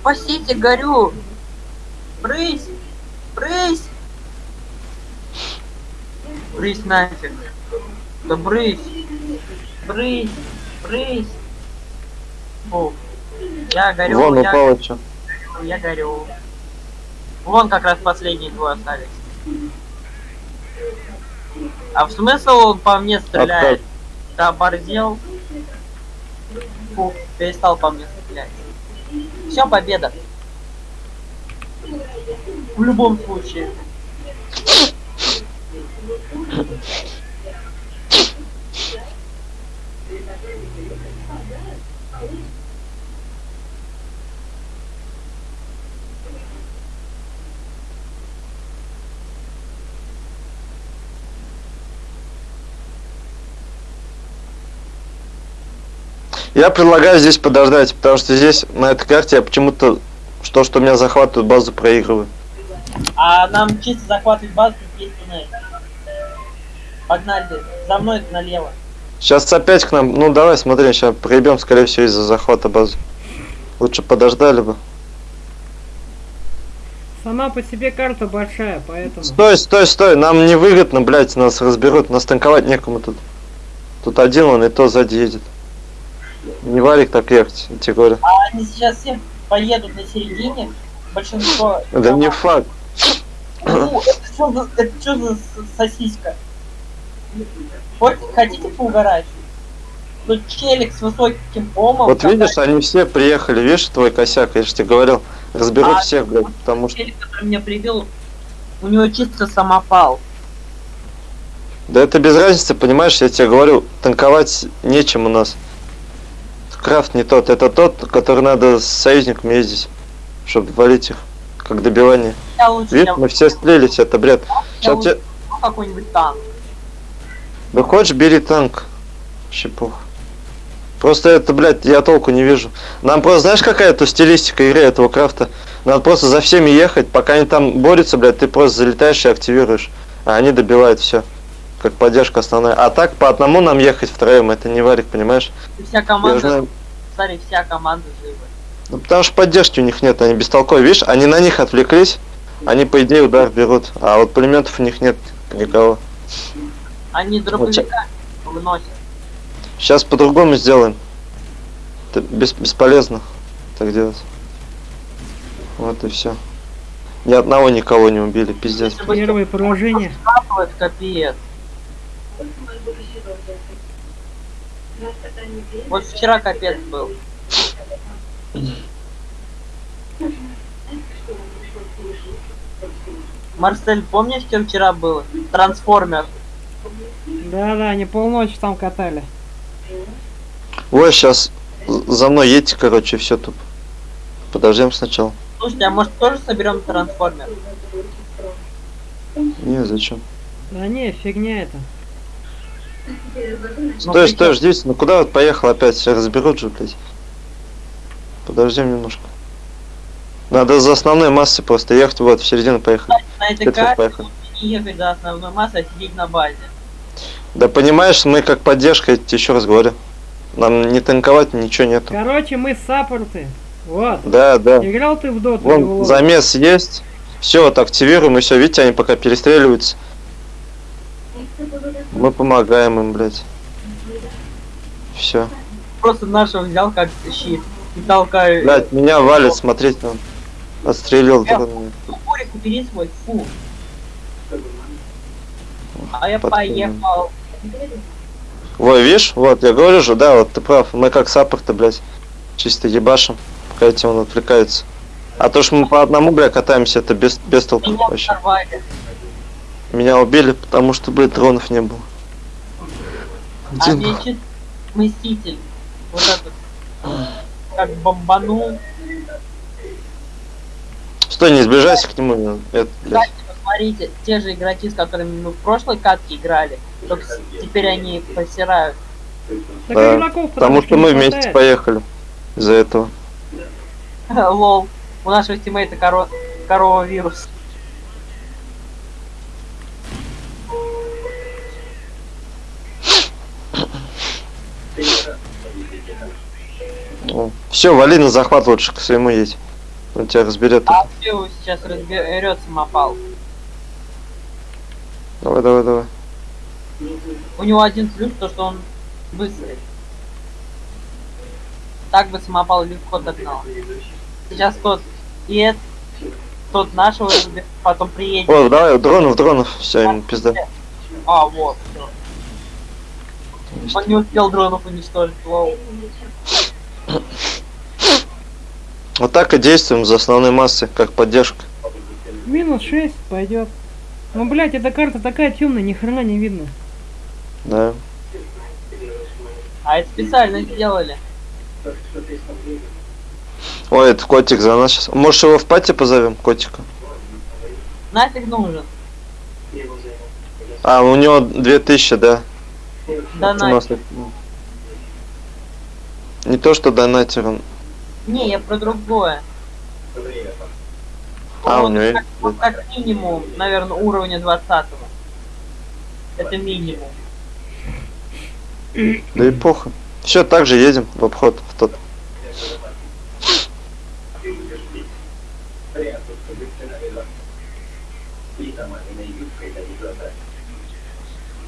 Спасите, горю! Брысь! Брысь! Брысь нафиг! Да брысь! Брысь! Брысь! Фу. Я горю, Вон я, упало что. я горю. Вон как раз последние двое остались. А в смысл он по мне стреляет? Да оборзел. Фу, перестал по мне стрелять. Все, победа. В любом случае. Я предлагаю здесь подождать, потому что здесь, на этой карте, я почему-то, что, что меня захватывают базу, проигрываю. А нам чисто захватывать базу, есть туннель. Погнали, за мной налево. Сейчас опять к нам, ну давай, смотри, сейчас проебем, скорее всего, из-за захвата базы. Лучше подождали бы. Сама по себе карта большая, поэтому... Стой, стой, стой, нам невыгодно, блядь, нас разберут, нас танковать некому тут. Тут один он и то сзади едет. Не валик так ехать, я тебе говорю. А они сейчас все поедут на середине. Большинство... Да не факт. Ну, это что за, это чё за сосиска? Вот хотите поугарать? Тут челик с высоким помом. Вот видишь, они все приехали, видишь, твой косяк, я же тебе говорил, разберут А, всех, блядь, потому что... Челик, который меня прибил, у него чисто самопал. Да это без разницы, понимаешь, я тебе говорю, танковать нечем у нас. Крафт не тот, это тот, который надо с союзниками ездить, чтобы валить их, как добивание. Я- мы все слились, это бред. я Сейчас лучше тебе... какой-нибудь танк. Да хочешь, бери танк. Похуй. Просто это, блядь, я толку не вижу. Нам просто, знаешь, какая-то стилистика игры этого крафта? Надо просто за всеми ехать, пока они там борются, блядь, ты просто залетаешь и активируешь. А они добивают все. Как поддержка основная. А так по одному нам ехать втроем, это не варик, понимаешь? И вся команда, знаю. смотри, вся команда жива. Ну потому что поддержки у них нет, они бестолковые. Видишь, они на них отвлеклись, они по идее удар берут. А вот пулеметов у них нет никого. Они дробовика выносят. Сейчас по-другому сделаем. Это бес- бесполезно так делать. Вот и все. Ни одного никого не убили, пиздец. Первое поражение. капец. Вот вчера капец был. Марсель, помнишь, что вчера было? Трансформер. Да-да, они полночи там катали. Ой, сейчас за мной едьте, короче, все тут. Подождем сначала. Слушайте, а может тоже соберем трансформер? Не, зачем? Да не, фигня это. Ну, Стой, стой, ждите. Ну куда вот поехал опять? Все разберут же, блядь. Подождем немножко. Надо за основной массой просто ехать, вот, в середину поехали. На этой карте поехали. лучше не ехать до основной массы, а сидеть на базе. Да понимаешь, мы как поддержка, я тебе еще раз говорю. Нам не танковать, ничего нету. Короче, мы саппорты. Вот. Да, да. Играл ты в доту? в Вон лол? замес есть. Все, вот активируем, и все, видите, они пока перестреливаются. Мы помогаем им, блядь. Все. Просто нашего взял как щит и толкаю. Блядь, меня валит, смотреть нам. Отстрелил. Курик, убери свой, фу. А я поехал. Ой, видишь, вот, я говорю же, да, вот ты прав. Мы как саппорты, блядь, чисто ебашим, пока эти он отвлекается. А то, что мы по одному, бля, катаемся, это без, без толку Меня вообще. взорвали. Меня убили, потому что, блядь, дронов не было. А Один мне был. Мститель. Вот этот. Как бомбанул. Стой, не сближайся к нему. Это, блядь. Кстати, посмотрите, те же игроки, с которыми мы в прошлой катке играли, только теперь они посирают. Да, игроков Потому что мы вместе хватает. поехали. Из-за этого. Лол. У нашего тиммейта коро... корова вирус. Все, вали на захват лучше, к своему едь. Он тебя разберет. А все сейчас разберет самопал. Давай, давай, давай. У него один плюс, то что он быстрый. Так бы самопал легко догнал. Сейчас тот и этот, тот нашего потом приедет. О, давай, дронов, дронов. Все, ему пизда. А, вот, все. Он не успел дронов уничтожить, лол. Вот так и действуем за основной массой, как поддержка. Минус 6 пойдет. Ну, блядь, эта карта такая темная, ни хрена не видно. Да. А это специально сделали. Ой, это котик за нас сейчас. Может его в пати позовем, котика? Нафиг нужен. А, у него 2000, да. Да нас нафиг. Не то, что донатер, он... Не, я про другое. А, у Вот него есть. как, вот как минимум, наверное, уровня 20 -го. Это минимум. Да и плохо. Все, так же едем в обход в тот.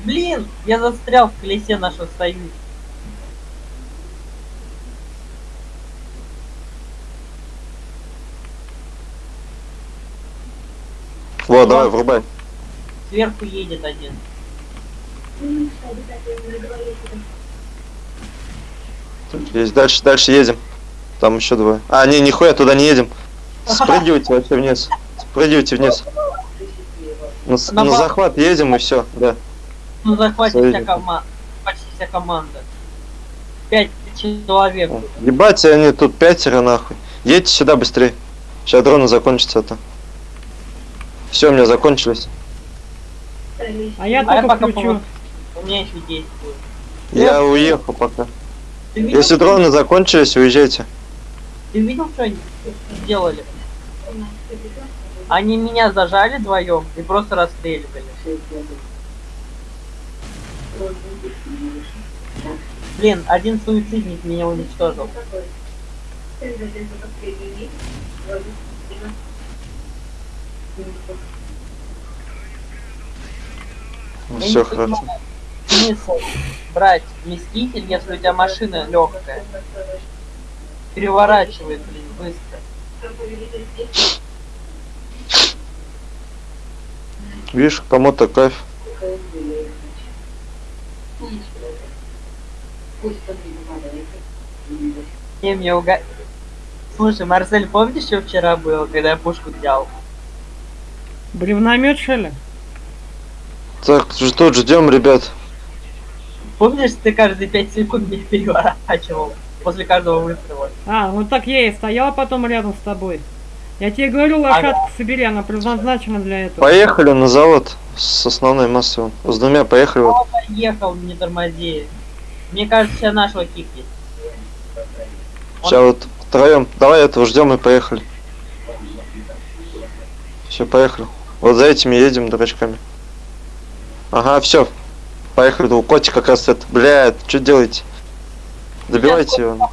Блин, я застрял в колесе нашего союза. Вот, давай, врубай. Сверху едет один. Есть, дальше, дальше едем. Там еще двое. А, не, нихуя, туда не едем. Спрыгивайте вообще вниз. Спрыгивайте вниз. На, На на захват едем и все, да. Ну захватит вся команда. Почти вся команда. Пять человек. Ебать, они тут пятеро нахуй. Едьте сюда быстрее. Сейчас дроны закончатся это. Все, у меня закончились. А я А я только пока включу. помогу. У меня еще действует. Я уехал пока. Видел, Если дроны закончились, уезжайте. ты видел, что они сделали? Они меня зажали вдвоем и просто расстреливали. Блин, один суицидник меня уничтожил. Я Все хорошо. Смысл брать вместитель, если у тебя машина легкая. Переворачивает, блин, быстро. Видишь, кому-то кайф. Не, мне уга... Слушай, Марсель, помнишь, что вчера было, когда я пушку взял? Бревномет, что ли? Так, тут ждем, ребят. Помнишь, ты каждые пять секунд меня переворачивал после каждого выстрела? А, вот так я и стоял потом рядом с тобой. Я тебе говорю, лошадку собери, она предназначена для этого. Поехали на завод с основной массой. С двумя поехали. Вот. Поехал, не тормози. Мне кажется, сейчас нашего кикнет. Сейчас вот втроем. Давай этого ждем и поехали. Все, поехали. Вот за этими едем дурачками. Ага, все. Поехали. У котика как раз это. Блядь, что делаете? Добивайте его.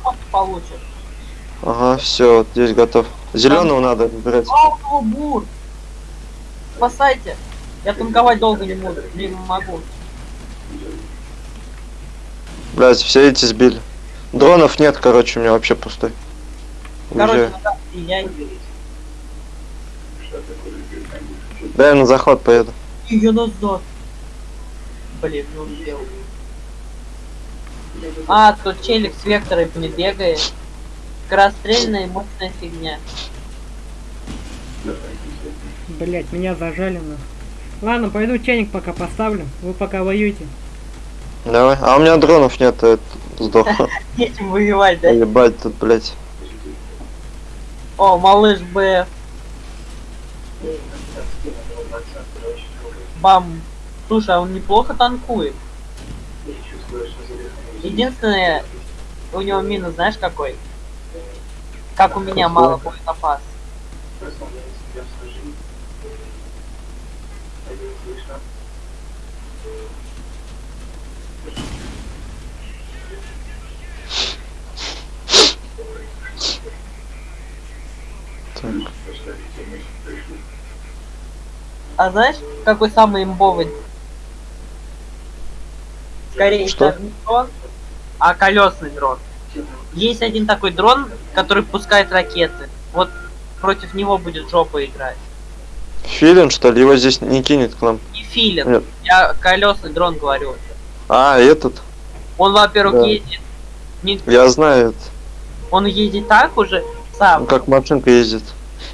Ага, все, вот здесь готов. Зеленого надо выбирать. Пауло бур! Спасайте! Я танковать долго не буду, не могу. Блядь, все эти сбили. Дронов нет, короче, у меня вообще пустой. Короче, надо я Да, я на захват поеду. ее назад. Блин, не успел. А, тут челик с векторами бегает. Скорострельная и мощная фигня. Блять, меня зажали на. Ладно, пойду чайник пока поставлю. Вы пока воюете. Давай. А у меня дронов нет, это сдох. Нечем воевать, да? Ебать тут, блядь. О, малыш Б. Бам. Слушай, а он неплохо танкует. Единственное, у него минус, знаешь какой? Как у меня мало боезапас. Так. А знаешь, какой самый имбовый? Скорее, Что? не дрон, а колесный дрон. Есть один такой дрон, который пускает ракеты. Вот против него будет жопа играть. Филин, что ли? Его здесь не кинет к нам. Не филин. Нет. Я колесный дрон говорю. А, этот. Он, во-первых, Да. едет. Не, Я знаю это. он едет так уже сам. Как машинка ездит.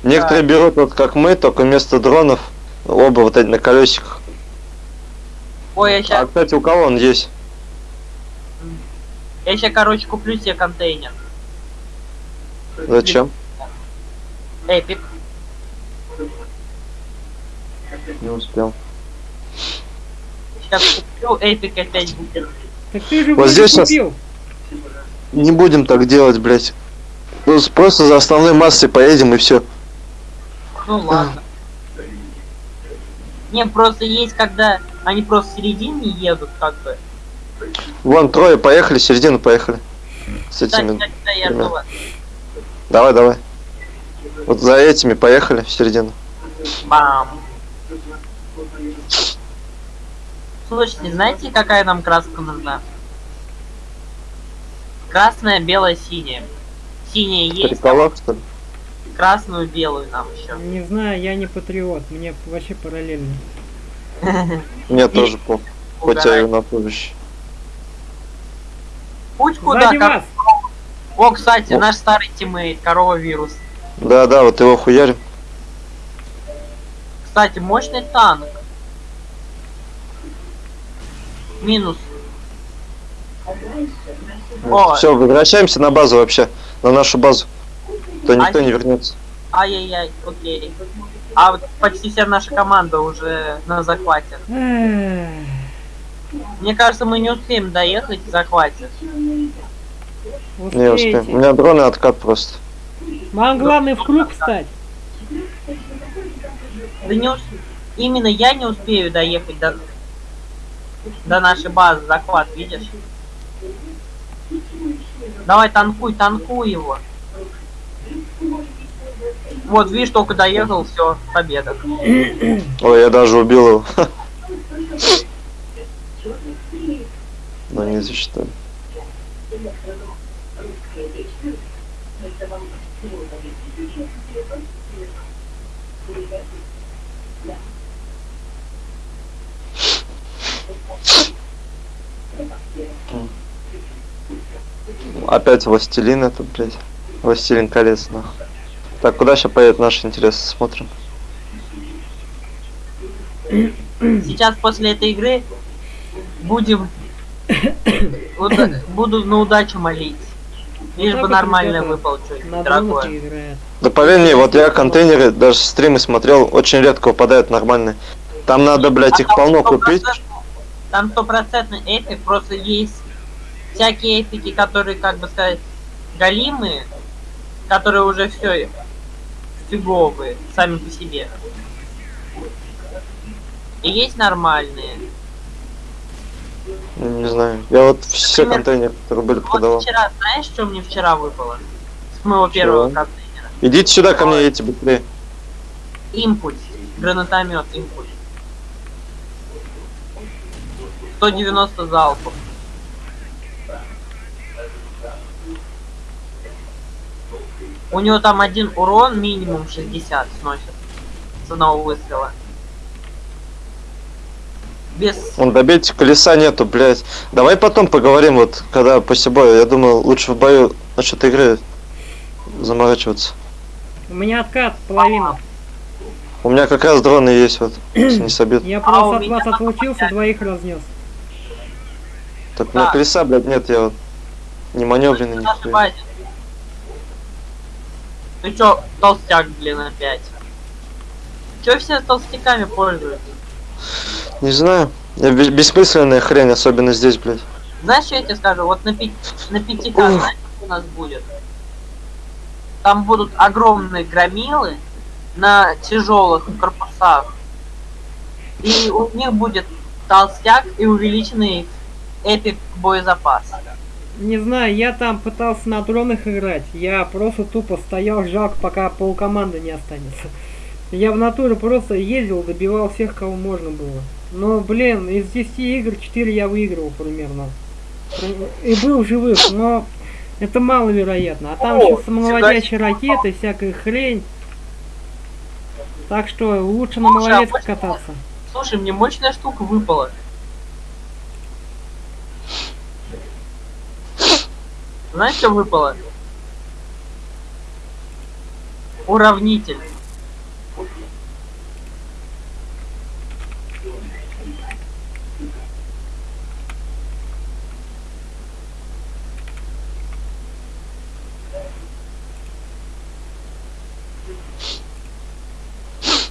Некоторые берут вот как мы, только вместо дронов Оба вот эти на колесиках. Ой, я А, сейчас, кстати, у кого он есть? я сейчас, короче, куплю себе контейнер. Зачем? Эпик. Не успел. Сейчас куплю, эпик опять будет. Так ты же Вот здесь купил. Не будем так делать, блядь. Ну, Просто за основной массой поедем и все. Ну ладно. Не, просто есть, когда они просто в середине едут, как бы. Вон, трое поехали, середину поехали. С этими. да, жду вас. Давай, давай. Вот за этими поехали в середину. Бам. Слушайте, знаете, какая нам краска нужна? Красная, белая, синяя. Синяя есть, Триколор, что ли? красную, белую нам еще. Не знаю, я не патриот, мне вообще параллельно. Мне тоже по. Хоть я и военнослужащий. Путь куда? Сзади Как... вас! О, кстати, О. наш старый тиммейт, корова вирус. Да, да, вот его хуярим. Кстати, мощный танк. Минус. О. Все, возвращаемся на базу вообще. На нашу базу. То никто А- не вернется. Ай-яй-яй, окей. А вот почти вся наша команда уже на захвате. Мне кажется, мы не успеем доехать в захвате. Не успеем. У меня дроны откат просто. Вам главное в круг встать. Да не ус- Именно я не успею доехать до... до нашей базы, захват, видишь? Давай, танкуй, танкуй его. Вот, видишь, только доехал, все, победа. Ой, я даже убил его. Но не засчитали. Опять властелин этот, блядь. Властелин колец, нахуй. Так, куда сейчас поедет наши интересы? Смотрим. Сейчас после этой игры будем... уда- Буду на удачу молить. Лишь бы нормально выпал что-нибудь дорогое. Да поверь мне, вот я контейнеры, даже стримы смотрел, очень редко выпадают нормальные. Там надо, блядь, их А полно купить. 100% Там стопроцентный эпик, просто есть всякие эпики, которые, как бы сказать, галимые, которые уже все фиговые сами по себе. И есть нормальные. Не знаю. Я вот все Например, контейнеры, которые были, Вот продавал. вчера, знаешь, что мне вчера выпало? С моего первого Чего? контейнера. Идите сюда ко мне, эти быстрее. Импульс. Гранатомет импульс. 190 залпов. У него там один урон минимум 60 сносит с одного выстрела. Без... Вон, добейте, колеса нету, блядь. Давай потом поговорим, вот, когда после боя. Я думаю, лучше в бою насчет игры заморачиваться. У меня откат половина. У меня как раз дроны есть, вот, если не собьют. Я А просто у от вас отлучился, двоих разнес. Так, у меня Да. колеса, блядь, нет, я вот не маневренный, в Ты чё, толстяк, блин, опять? Чё все толстяками пользуются? Не знаю. Я бе- бессмысленная хрень, особенно здесь, блядь. Знаешь, я тебе скажу? Вот на, пи- на 5К, Ух. знаешь, у нас будет? Там будут огромные громилы на тяжелых корпусах. И у них будет толстяк и увеличенный эпик боезапас. Не знаю, я там пытался на дронах играть. Я просто тупо стоял, жалко, пока полкоманды не останется. Я в натуре просто ездил, добивал всех, кого можно было. Но, блин, из 10 игр 4 я выигрывал примерно. И был живых, но это маловероятно. А там еще самонаводящие ракеты, всякая хрень. Так что лучше на а малолетке почему? кататься. Слушай, мне мощная штука выпала. Знаешь, что выпало? Уравнитель.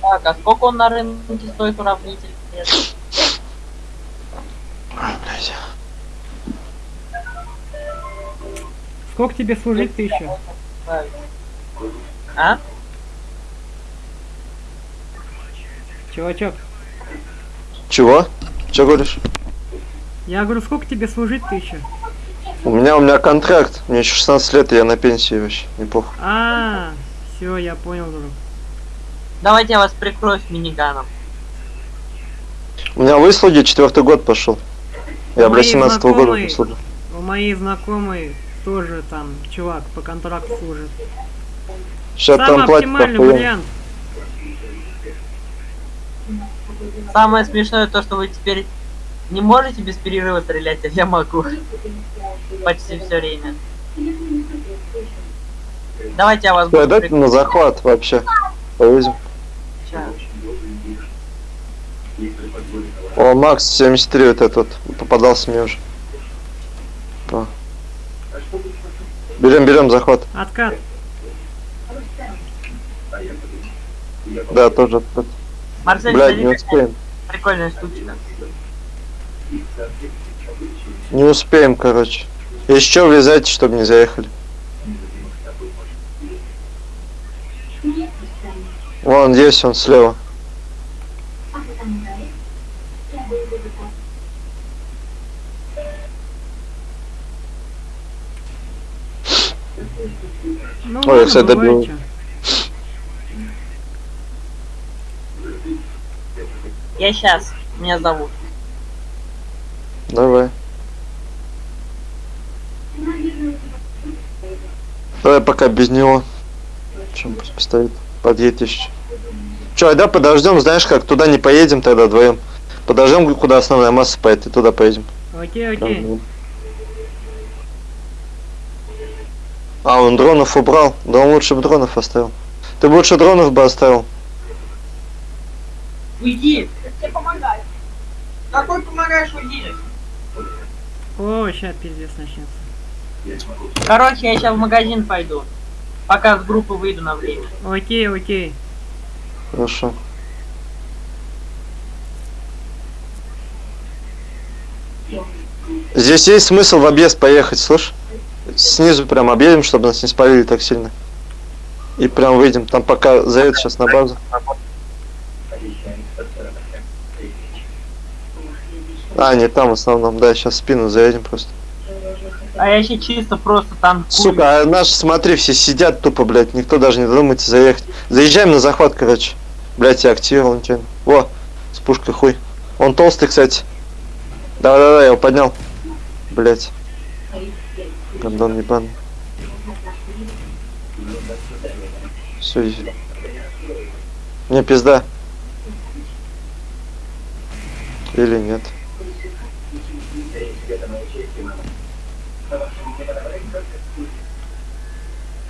Так, а сколько он на рынке стоит уравнитель? Нет. Ой. Сколько тебе служить тысяча? А? Чувачок, Чего? Че говоришь? я говорю, сколько тебе служить тысяча? У меня у меня контракт. Мне еще 16 лет, и я на пенсии вообще. Неплохо. А, все, я понял, друг. Давайте я вас прикрою с миниганом. У меня выслуги четвертый год пошел. Я, блядь, 17 года знакомые- выслуги. У моей знакомой тоже там чувак по контракту служит. Сейчас Самый там платят оптимальный охуенно. вариант. Самое смешное то, что вы теперь не можете без перерыва стрелять, а я могу. Почти все время. Давайте я вас Ой, буду дайте прикрывать. на захват вообще. Повезем. О, Макс 73 вот этот вот попадался мне уже. Берем, берем захват. Откат. Да, тоже откат. Марсель, Блядь, не успеем. прикольная штучка. Не успеем, короче. Еще влезайте, чтобы не заехали. Вон есть он слева. Ну, Ой, я, бывает добил. Я сейчас. Меня зовут. Давай. Давай пока без него. Чем пусть постоит. Подъедет еще. Че, да подождем, знаешь как, туда не поедем тогда вдвоем. Подождем, куда основная масса поедет, и туда поедем. Окей, окей. А, он дронов убрал. Да он лучше бы дронов оставил. Ты бы лучше дронов бы оставил. Уйди! Тебе помогаю. Какой помогаешь, уйди? О, сейчас пиздец начнется. Короче, я сейчас в магазин пойду. Пока с группы выйду на время. Окей, окей. Хорошо. Здесь есть смысл в объезд поехать, слышь? Снизу прям объедем, чтобы нас не спалили так сильно. И прям выйдем. Там пока заедет сейчас на базу. А, не там в основном, да, сейчас в спину заедем просто. А я еще чисто просто танкую. Сука, а наши, смотри, все сидят тупо, блядь, никто даже не додумается заехать. Заезжаем на захват, короче. Блядь, я активировал нечаянно. Во, с пушкой хуй. Он толстый, кстати. Да-да-да, я его поднял. Блядь. Гандон ебаный. Все. Мне пизда. Или нет.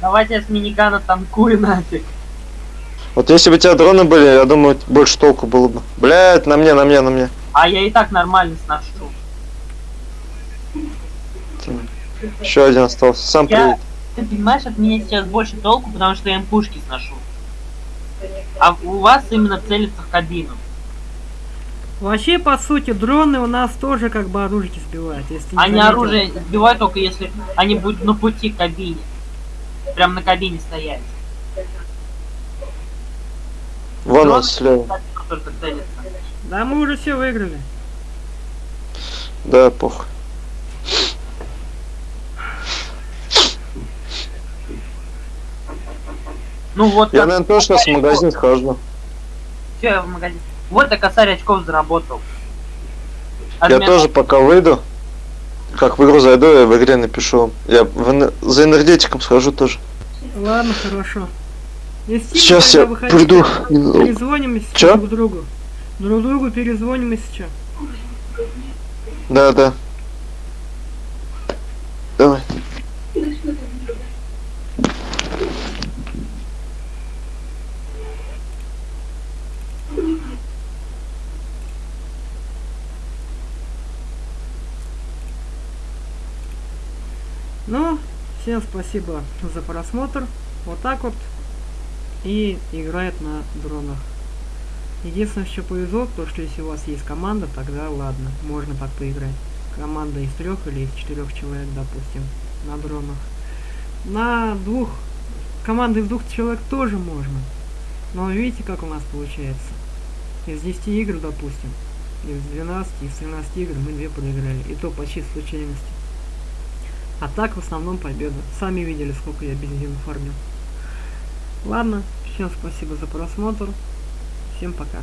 Давайте я с минигана танкую нафиг. Вот если бы у тебя дроны были, я думаю, больше толку было бы. Блядь, на мне, на мне, на мне. А я и так нормально сношу. Еще один остался. Сам Я, приедет. ты понимаешь, от меня сейчас больше толку, потому что я им пушки сношу. А у вас именно целится в кабину. Вообще, по сути, дроны у нас тоже как бы оружие сбивают. Если Они заметил. оружие сбивают только если они будут на пути к кабине. Прям на кабине стоять. Вон он слева. Да мы уже все выиграли. Да, похуй. Ну вот Я, наверное, тоже сейчас в магазин схожу. всё, я в магазин. Вот и косарь очков заработал. Я Админ- тоже пока выйду. Как в игру зайду, я в игре напишу. Я в за энергетиком схожу тоже. Ладно, хорошо. Если Сейчас я выходите, приду. Перезвоним если Чё? друг другу. Друг другу перезвоним если что. Да, да. Давай. Ну, всем спасибо за просмотр. Вот так вот. И играет на дронах. Единственное, что повезло, то что если у вас есть команда, тогда ладно, можно так поиграть. Команда из трех или из четырех человек, допустим, на дронах. На двух команды из двух человек тоже можно. Но видите, как у нас получается? Из 10 игр, допустим, из 12, из 13 игр мы две проиграли. И то по чистой случайности. А так в основном победа. Сами видели, сколько я бензина фармил. Ладно, всем спасибо за просмотр. Всем пока.